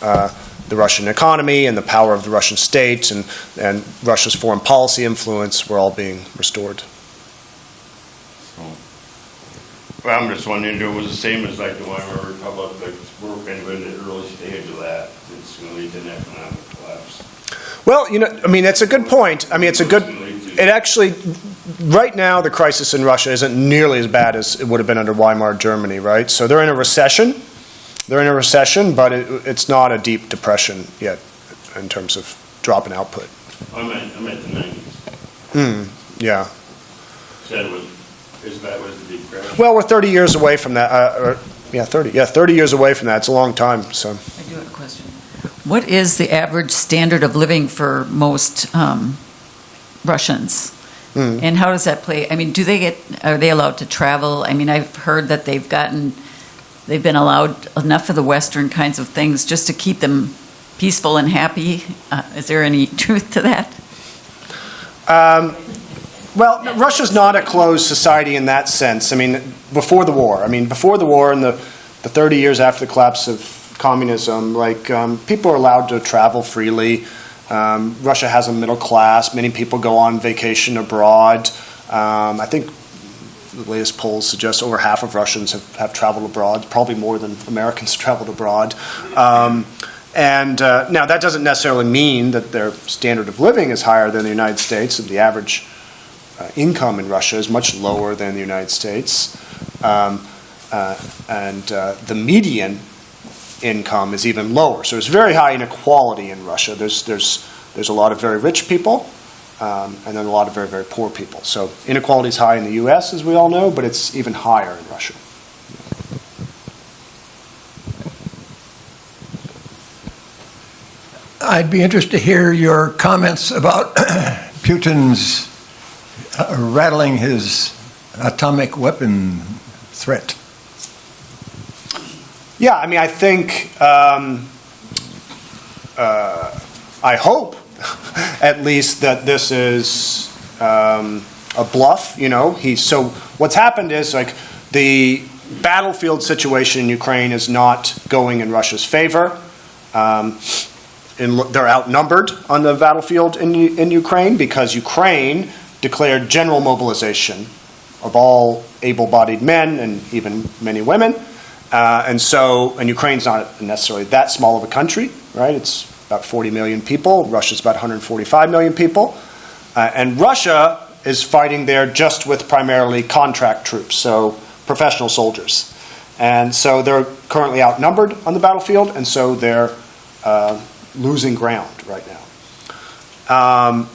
uh, the Russian economy and the power of the Russian state and, and Russia's foreign policy influence were all being restored. Well, I'm just wondering, if it was the same as like the Weimar Republic, like we're kind of in the early stage of that. It's gonna lead to an economic collapse. Well, you know, I mean, it's a good point. I mean, it's a good, it actually, right now, the crisis in Russia isn't nearly as bad as it would have been under Weimar Germany, right? So they're in a recession. They're in a recession, but it, it's not a deep depression yet in terms of drop in output. I'm at, I'm at the nineties. Hmm, yeah. Said is that was the deep crash? Well, we're 30 years away from that, uh, or, yeah, 30, yeah, 30 years away from that. It's a long time, so. I do have a question. What is the average standard of living for most um, Russians? Hmm. And how does that play? I mean, do they get, are they allowed to travel? I mean, I've heard that they've gotten, they've been allowed enough of the Western kinds of things just to keep them peaceful and happy. Uh, Is there any *laughs* truth to that? Um, well, Russia's not a closed society in that sense. I mean, before the war, I mean, before the war and the, the 30 years after the collapse of communism, like, um, people are allowed to travel freely. Um, Russia has a middle class. Many people go on vacation abroad. Um, I think the latest polls suggest over half of Russians have, have traveled abroad, probably more than Americans *laughs* traveled abroad. Um, and uh, now that doesn't necessarily mean that their standard of living is higher than the United States. And the average income in Russia is much lower than the United States. Um, uh, and uh, the median income is even lower. So there's very high inequality in Russia. There's, there's, there's a lot of very rich people um, and then a lot of very, very poor people. So inequality is high in the US, as we all know, but it's even higher in Russia. I'd be interested to hear your comments about *coughs* Putin's rattling his atomic weapon threat. Yeah, I mean, I think, um, uh, I hope, *laughs* at least, that this is um, a bluff. You know, he's so. What's happened is like the battlefield situation in Ukraine is not going in Russia's favor. Um, in, they're outnumbered on the battlefield in, in Ukraine because Ukraine declared general mobilization of all able-bodied men and even many women. Uh, and so, and Ukraine's not necessarily that small of a country, right? It's about 40 million people. Russia's about 145 million people. Uh, and Russia is fighting there just with primarily contract troops, so professional soldiers. And so they're currently outnumbered on the battlefield, and so they're uh, losing ground right now. Um,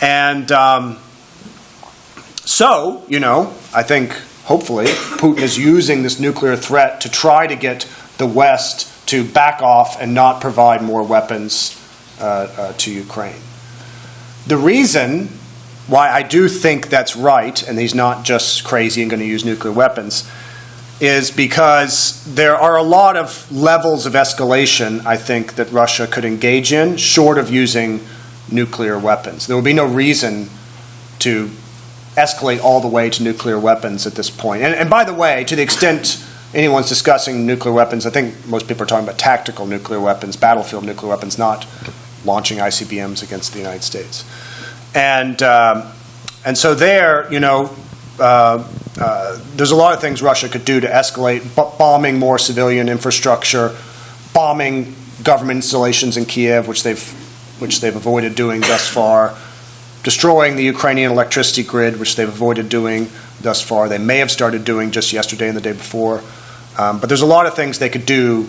and um, so, you know, I think hopefully Putin is using this nuclear threat to try to get the West to back off and not provide more weapons uh, uh, to Ukraine. The reason why I do think that's right, and he's not just crazy and going to use nuclear weapons, is because there are a lot of levels of escalation, I think, that Russia could engage in, short of using nuclear weapons. There would be no reason to escalate all the way to nuclear weapons at this point. And, and by the way, to the extent anyone's discussing nuclear weapons, I think most people are talking about tactical nuclear weapons, battlefield nuclear weapons, not launching ICBMs against the United States. And, um, and so there, you know, uh, uh, there's a lot of things Russia could do to escalate, bombing more civilian infrastructure, bombing government installations in Kiev, which they've, which they've avoided doing thus far, destroying the Ukrainian electricity grid, which they've avoided doing thus far. They may have started doing just yesterday and the day before. Um, but there's a lot of things they could do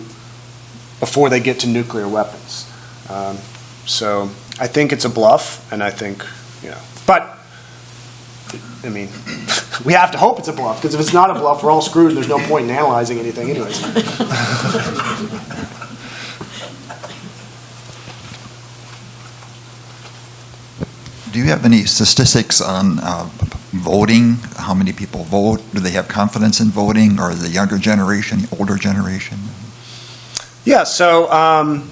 before they get to nuclear weapons. Um, so I think it's a bluff, and I think, you know, but I mean, *laughs* we have to hope it's a bluff, because if it's not a bluff, we're all screwed, and there's no point in analyzing anything anyways. *laughs* Do you have any statistics on uh, voting? How many people vote? Do they have confidence in voting, or the younger generation, the older generation? Yeah, so um,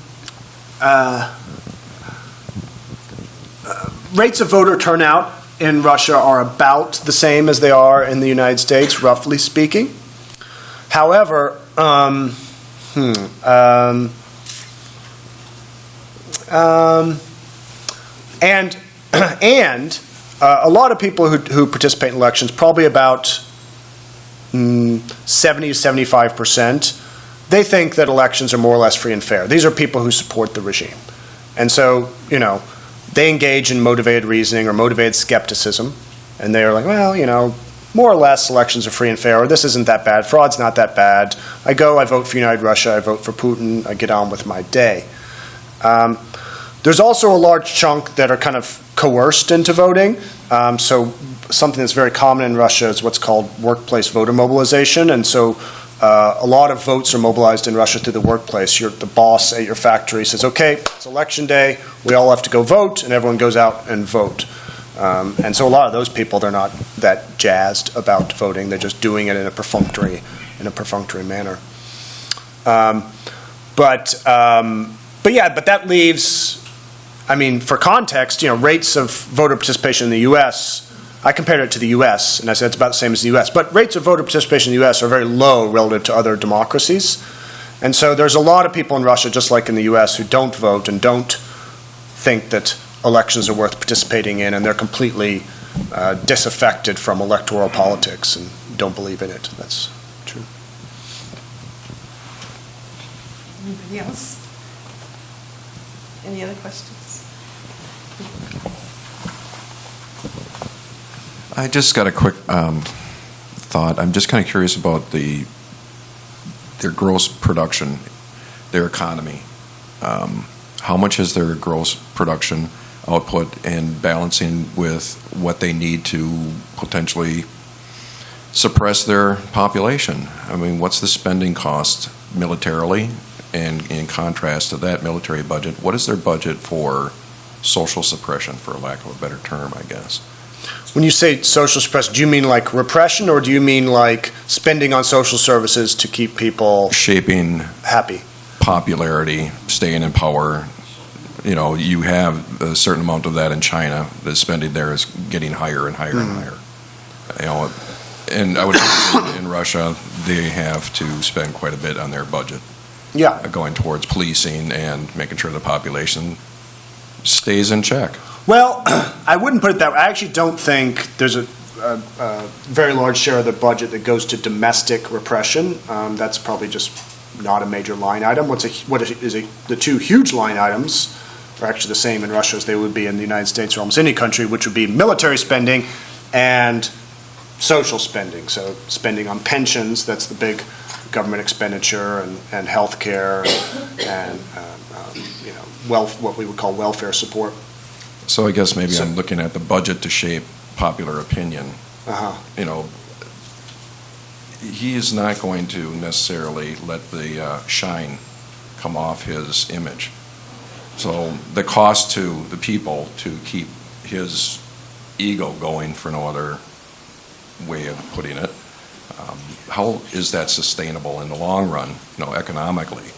uh, uh, rates of voter turnout in Russia are about the same as they are in the United States, roughly speaking. However, um, hmm, um, um, and *clears throat* and uh, a lot of people who, who participate in elections, probably about mm, 70 to 75 percent, they think that elections are more or less free and fair. These are people who support the regime. And so, you know, they engage in motivated reasoning or motivated skepticism, and they are like, well, you know, more or less elections are free and fair, or this isn't that bad, fraud's not that bad. I go, I vote for United Russia, I vote for Putin, I get on with my day. Um, there's also a large chunk that are kind of coerced into voting. Um, so something that's very common in Russia is what's called workplace voter mobilization, and so uh, a lot of votes are mobilized in Russia through the workplace. Your, the boss at your factory says, "Okay, it's election day. We all have to go vote," and everyone goes out and vote. Um, and so a lot of those people, they're not that jazzed about voting. They're just doing it in a perfunctory, in a perfunctory manner. Um, but um, but yeah, but that leaves. I mean, for context, you know, rates of voter participation in the U.S. I compared it to the U.S. and I said it's about the same as the U.S. But rates of voter participation in the U.S. are very low relative to other democracies, and so there's a lot of people in Russia, just like in the U.S., who don't vote and don't think that elections are worth participating in, and they're completely uh, disaffected from electoral politics and don't believe in it. That's true. Anybody else? Any other questions? I just got a quick um, thought. I'm just kind of curious about the their gross production, their economy. Um, how much is their gross production output and balancing with what they need to potentially suppress their population? I mean, what's the spending cost militarily? And in contrast to that military budget, what is their budget for social suppression, for lack of a better term, I guess? When you say social suppression, do you mean like repression or do you mean like spending on social services to keep people Shaping happy? popularity, staying in power. You know, you have a certain amount of that in China. The spending there is getting higher and higher and hmm. higher. You know, and I would say in Russia they have to spend quite a bit on their budget Yeah. going towards policing and making sure the population stays in check. Well, *clears throat* I wouldn't put it that way. I actually don't think there's a, a, a very large share of the budget that goes to domestic repression. Um, that's probably just not a major line item. What's a, what is a, the two huge line items are actually the same in Russia as they would be in the United States or almost any country, which would be military spending and social spending. So spending on pensions, that's the big government expenditure, and, and health care, and, and um, um, you know, what we would call welfare support. So I guess maybe So- I'm looking at the budget to shape popular opinion. Uh-huh. You know, he is not going to necessarily let the uh, shine come off his image. So the cost to the people to keep his ego going, for no other way of putting it, um, how is that sustainable in the long run, you know, economically?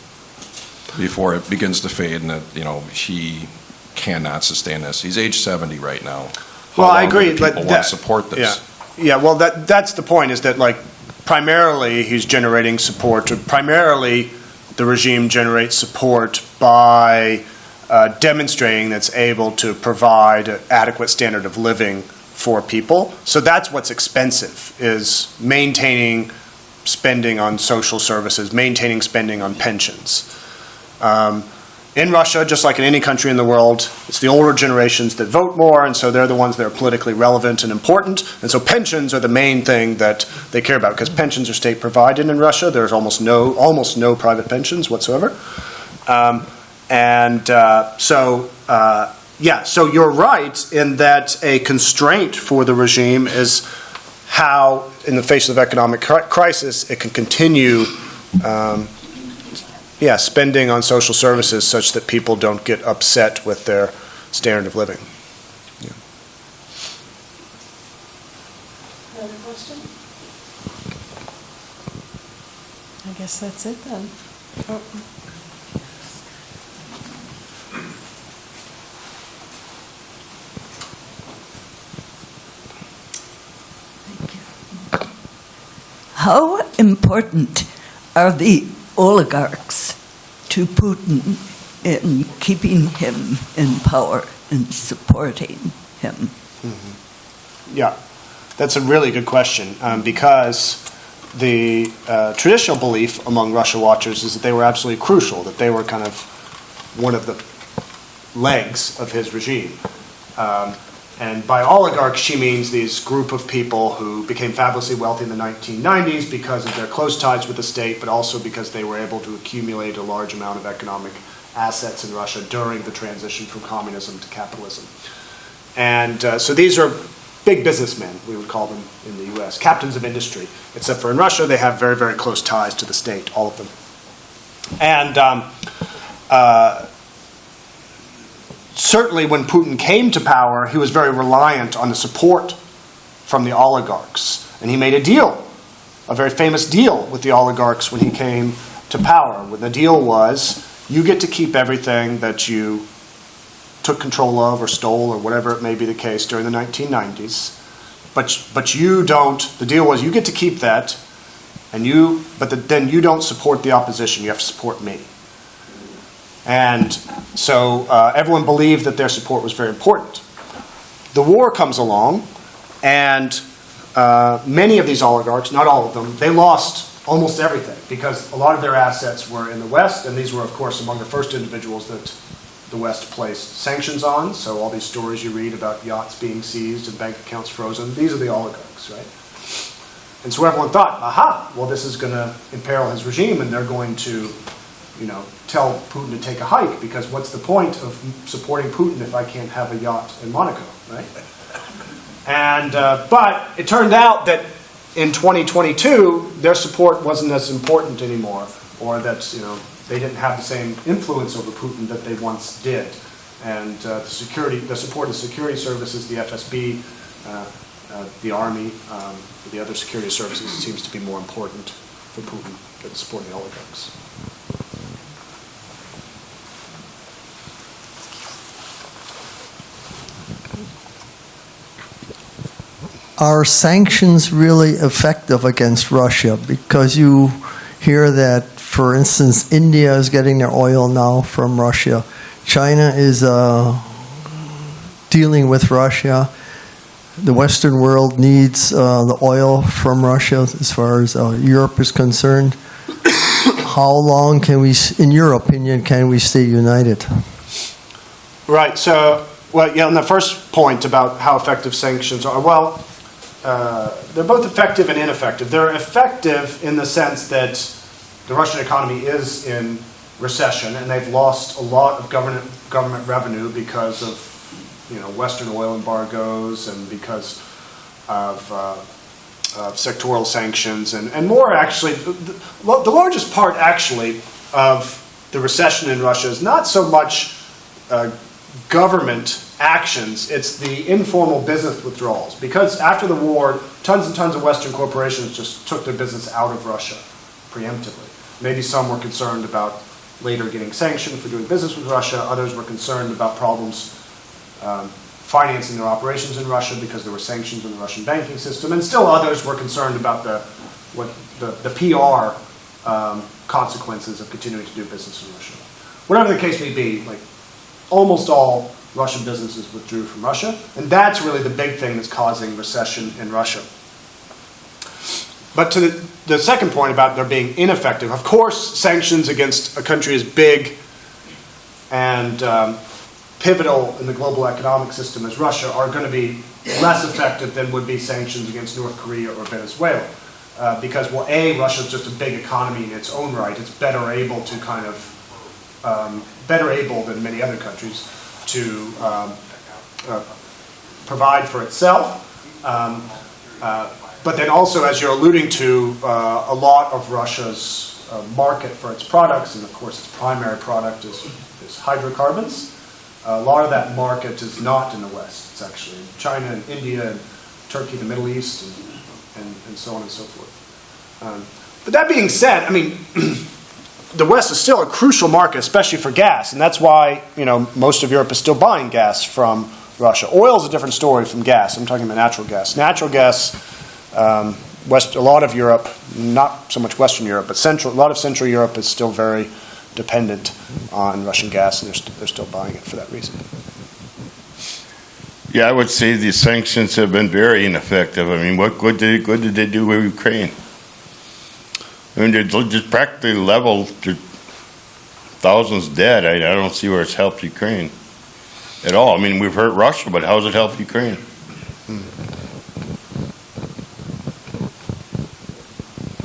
Before it begins to fade and that, you know, he cannot sustain this. He's age 70 right now. How Well, I agree, People want that- to support this. Yeah, well, that, that's the point, is that like primarily he's generating support, or primarily the regime generates support by uh, demonstrating that's able to provide an adequate standard of living for people. So that's what's expensive, is maintaining spending on social services, maintaining spending on pensions. Um, in Russia, just like in any country in the world, it's the older generations that vote more, and so they're the ones that are politically relevant and important. And so pensions are the main thing that they care about because pensions are state provided in Russia. There's almost no almost no private pensions whatsoever. Um, and uh, so, uh, yeah, so you're right in that a constraint for the regime is how, in the face of economic cri- crisis, it can continue. Um, yeah, spending on social services such that people don't get upset with their standard of living. Another question? I guess that's it then. Oh. How important are the oligarchs to Putin in keeping him in power and supporting him? Yeah, that's a really good question um, because the uh, traditional belief among Russia watchers is that they were absolutely crucial, that they were kind of one of the legs of his regime. Um, and by oligarchs, she means these group of people who became fabulously wealthy in the 1990s because of their close ties with the state, but also because they were able to accumulate a large amount of economic assets in Russia during the transition from communism to capitalism. And uh, so these are big businessmen, we would call them in the US, captains of industry, except for in Russia, they have very, very close ties to the state, all of them. And um, uh, certainly when Putin came to power, he was very reliant on the support from the oligarchs. And he made a deal, a very famous deal with the oligarchs when he came to power. When the deal was, you get to keep everything that you took control of or stole or whatever it may be the case during the 1990s. But, but you don't, the deal was you get to keep that, and you, but the, then you don't support the opposition, you have to support me. And so uh, everyone believed that their support was very important. The war comes along, and uh, many of these oligarchs, not all of them, they lost almost everything because a lot of their assets were in the West, and these were, of course, among the first individuals that the West placed sanctions on. So all these stories you read about yachts being seized and bank accounts frozen, these are the oligarchs, right? And so everyone thought, aha, well, this is going to imperil his regime, and they're going to, you know, tell Putin to take a hike because what's the point of supporting Putin if I can't have a yacht in Monaco, right? And uh, but it turned out that in 2022 their support wasn't as important anymore, or that you know they didn't have the same influence over Putin that they once did. And uh, the security, the support of security services, the FSB, uh, uh, the army, um, the other security services seems to be more important for Putin than supporting oligarchs. Are sanctions really effective against Russia? Because you hear that, for instance, India is getting their oil now from Russia. China is uh, dealing with Russia. The Western world needs uh, the oil from Russia as far as uh, Europe is concerned. How long can we, in your opinion, can we stay united? Right. So, well, yeah. On the first point about how effective sanctions are, well, uh, they're both effective and ineffective. They're effective in the sense that the Russian economy is in recession, and they've lost a lot of government government revenue because of you know Western oil embargoes and because of, uh, sectoral sanctions, and, and more actually, the, the, the largest part actually of the recession in Russia is not so much uh, government actions, it's the informal business withdrawals. Because after the war, tons and tons of Western corporations just took their business out of Russia preemptively. Maybe some were concerned about later getting sanctioned for doing business with Russia, others were concerned about problems um, financing their operations in Russia because there were sanctions in the Russian banking system, and still others were concerned about the, what, the, the PR um, consequences of continuing to do business in Russia. Whatever the case may be, like almost all Russian businesses withdrew from Russia, and that's really the big thing that's causing recession in Russia. But to the, the second point about there being ineffective, of course, sanctions against a country as big and um, pivotal in the global economic system as Russia are going to be less effective than would be sanctions against North Korea or Venezuela. Uh, because, well, A, Russia's just a big economy in its own right. It's better able to kind of, um, better able than many other countries to um, uh, provide for itself. Um, uh, but then also, as you're alluding to, uh, a lot of Russia's uh, market for its products, and of course its primary product is, is hydrocarbons. a lot of that market is not in the West. It's actually in China and India and Turkey, the Middle East, and, and, and so on and so forth. Um, but that being said, I mean, *clears throat* the West is still a crucial market, especially for gas, and that's why you know most of Europe is still buying gas from Russia. Oil is a different story from gas. I'm talking about natural gas. Natural gas, um, West, a lot of Europe, not so much Western Europe, but central, a lot of Central Europe is still very dependent on Russian gas, and they're, they're still buying it for that reason. Yeah, I would say the sanctions have been very ineffective. I mean, what good did, good did they do with Ukraine? I mean, it's just practically level to thousands dead. I, I don't see where it's helped Ukraine at all. I mean, we've hurt Russia, but how's it helped Ukraine?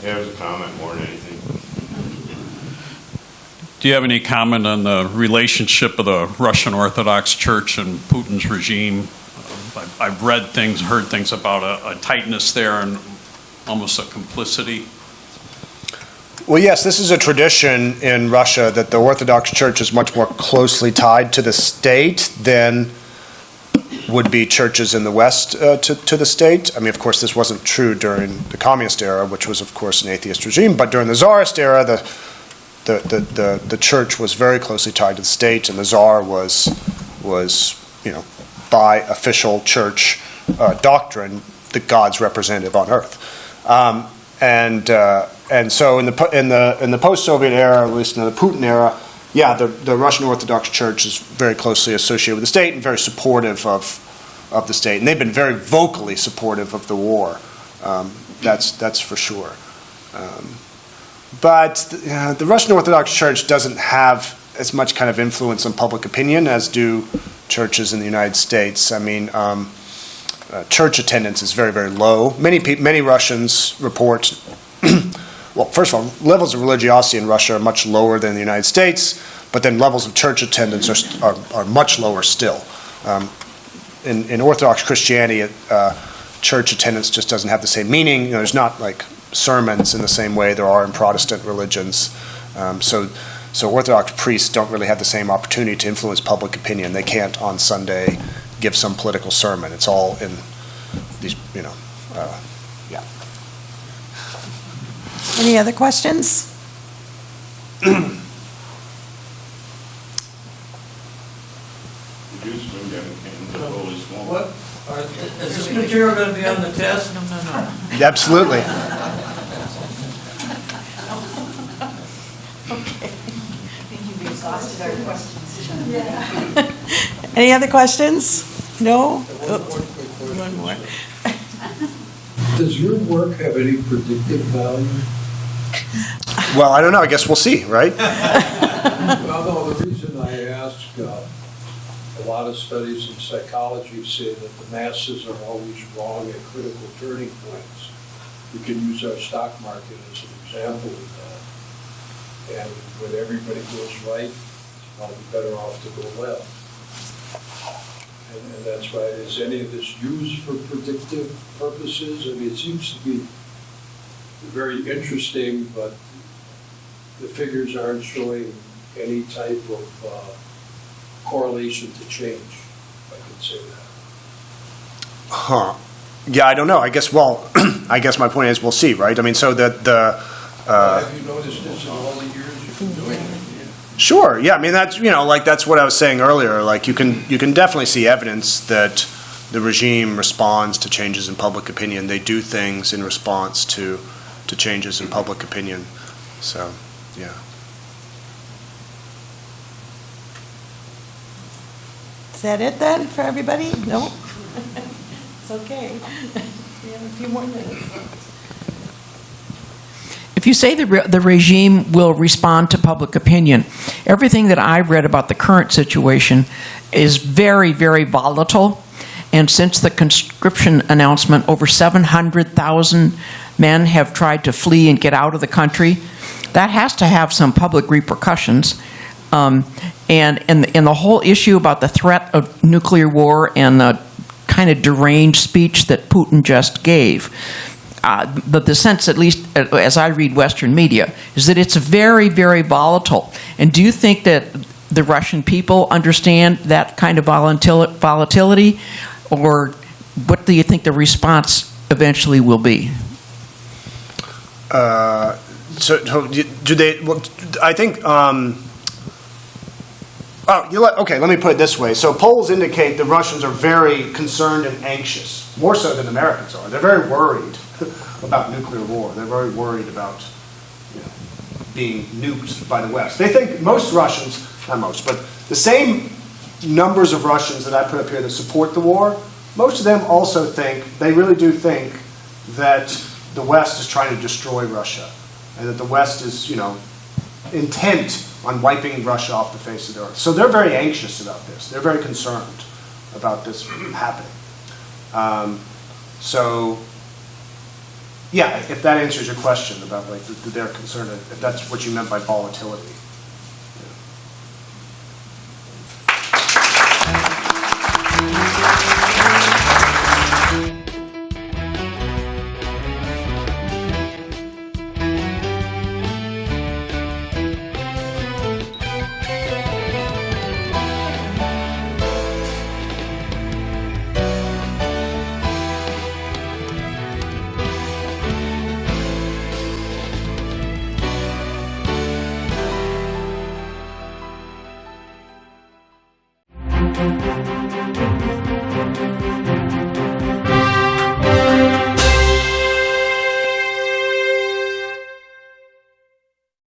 Yeah, it was a comment more than anything. Do you have any comment on the relationship of the Russian Orthodox Church and Putin's regime? I've- I've read things, heard things about a a tightness there and almost a complicity. Well, yes, this is a tradition in Russia that the Orthodox Church is much more closely tied to the state than would be churches in the West uh, to, to the state. I mean, of course, this wasn't true during the communist era, which was, of course, an atheist regime, but during the Tsarist era, the, the, the, the, the church was very closely tied to the state, and the Tsar was, was you know, by official church uh, doctrine, the God's representative on earth. Um, and uh, and so in the in the in the post-Soviet era, at least in the Putin era, yeah, the, the Russian Orthodox Church is very closely associated with the state and very supportive of of the state, and they've been very vocally supportive of the war. Um, that's that's for sure. Um, but uh, the Russian Orthodox Church doesn't have as much kind of influence on public opinion as do churches in the United States. I mean. Um, uh, church attendance is very, very low. Many many Russians report, *clears throat* well, first of all, levels of religiosity in Russia are much lower than the United States, but then levels of church attendance are, are, are much lower still. Um, in, in Orthodox Christianity, uh, church attendance just doesn't have the same meaning. You know, there's not like sermons in the same way there are in Protestant religions. Um, so, so Orthodox priests don't really have the same opportunity to influence public opinion. They can't on Sunday give some political sermon. It's all in these, you know, uh, yeah. Any other questions? *clears throat* What, is this material going to be on the test? No, no, no. *laughs* Absolutely. *laughs* Okay. *laughs* Any other questions? No? One more. Does your work have any predictive value? Well, I don't know. I guess we'll see, right? Well, no, the reason I ask, uh, a lot of studies in psychology say that the masses are always wrong at critical turning points. We can use our stock market as an example of that. And when everybody goes right, it's probably better off to go left. And, and that's why, is any of this used for predictive purposes? I mean, it seems to be very interesting, but the figures aren't showing any type of uh, correlation to change, if I could say that. Huh. Yeah, I don't know. I guess, well, *clears throat* I guess my point is we'll see, right? I mean, so the, the, uh, Have you noticed this in all the years you've been doing it? Sure. Yeah. I mean, that's you know, like that's what I was saying earlier. Like you can you can definitely see evidence that the regime responds to changes in public opinion. They do things in response to to changes in public opinion. So, yeah. Is that it then for everybody? No? *laughs* It's okay. *laughs* We have a few more minutes. If you say the, re- the regime will respond to public opinion, everything that I've read about the current situation is very, very volatile. And since the conscription announcement, over 700,000 men have tried to flee and get out of the country. That has to have some public repercussions. Um, and, and, and the whole issue about the threat of nuclear war and the kind of deranged speech that Putin just gave uh, but the sense, at least uh, as I read Western media, is that it's very, very volatile. And do you think that the Russian people understand that kind of volatil- volatility, or what do you think the response eventually will be? Uh, so, so do they? Well, I think. Um, oh, let, okay. Let me put it this way. So polls indicate the Russians are very concerned and anxious, more so than Americans are. They're very worried *laughs* about nuclear war. They're very worried about you know, being nuked by the West. They think most Russians, not most, but the same numbers of Russians that I put up here that support the war, most of them also think, they really do think that the West is trying to destroy Russia and that the West is, you know, intent on wiping Russia off the face of the earth. So they're very anxious about this. They're very concerned about this happening. Um, so, yeah, if that answers your question about like that they're if that's what you meant by volatility.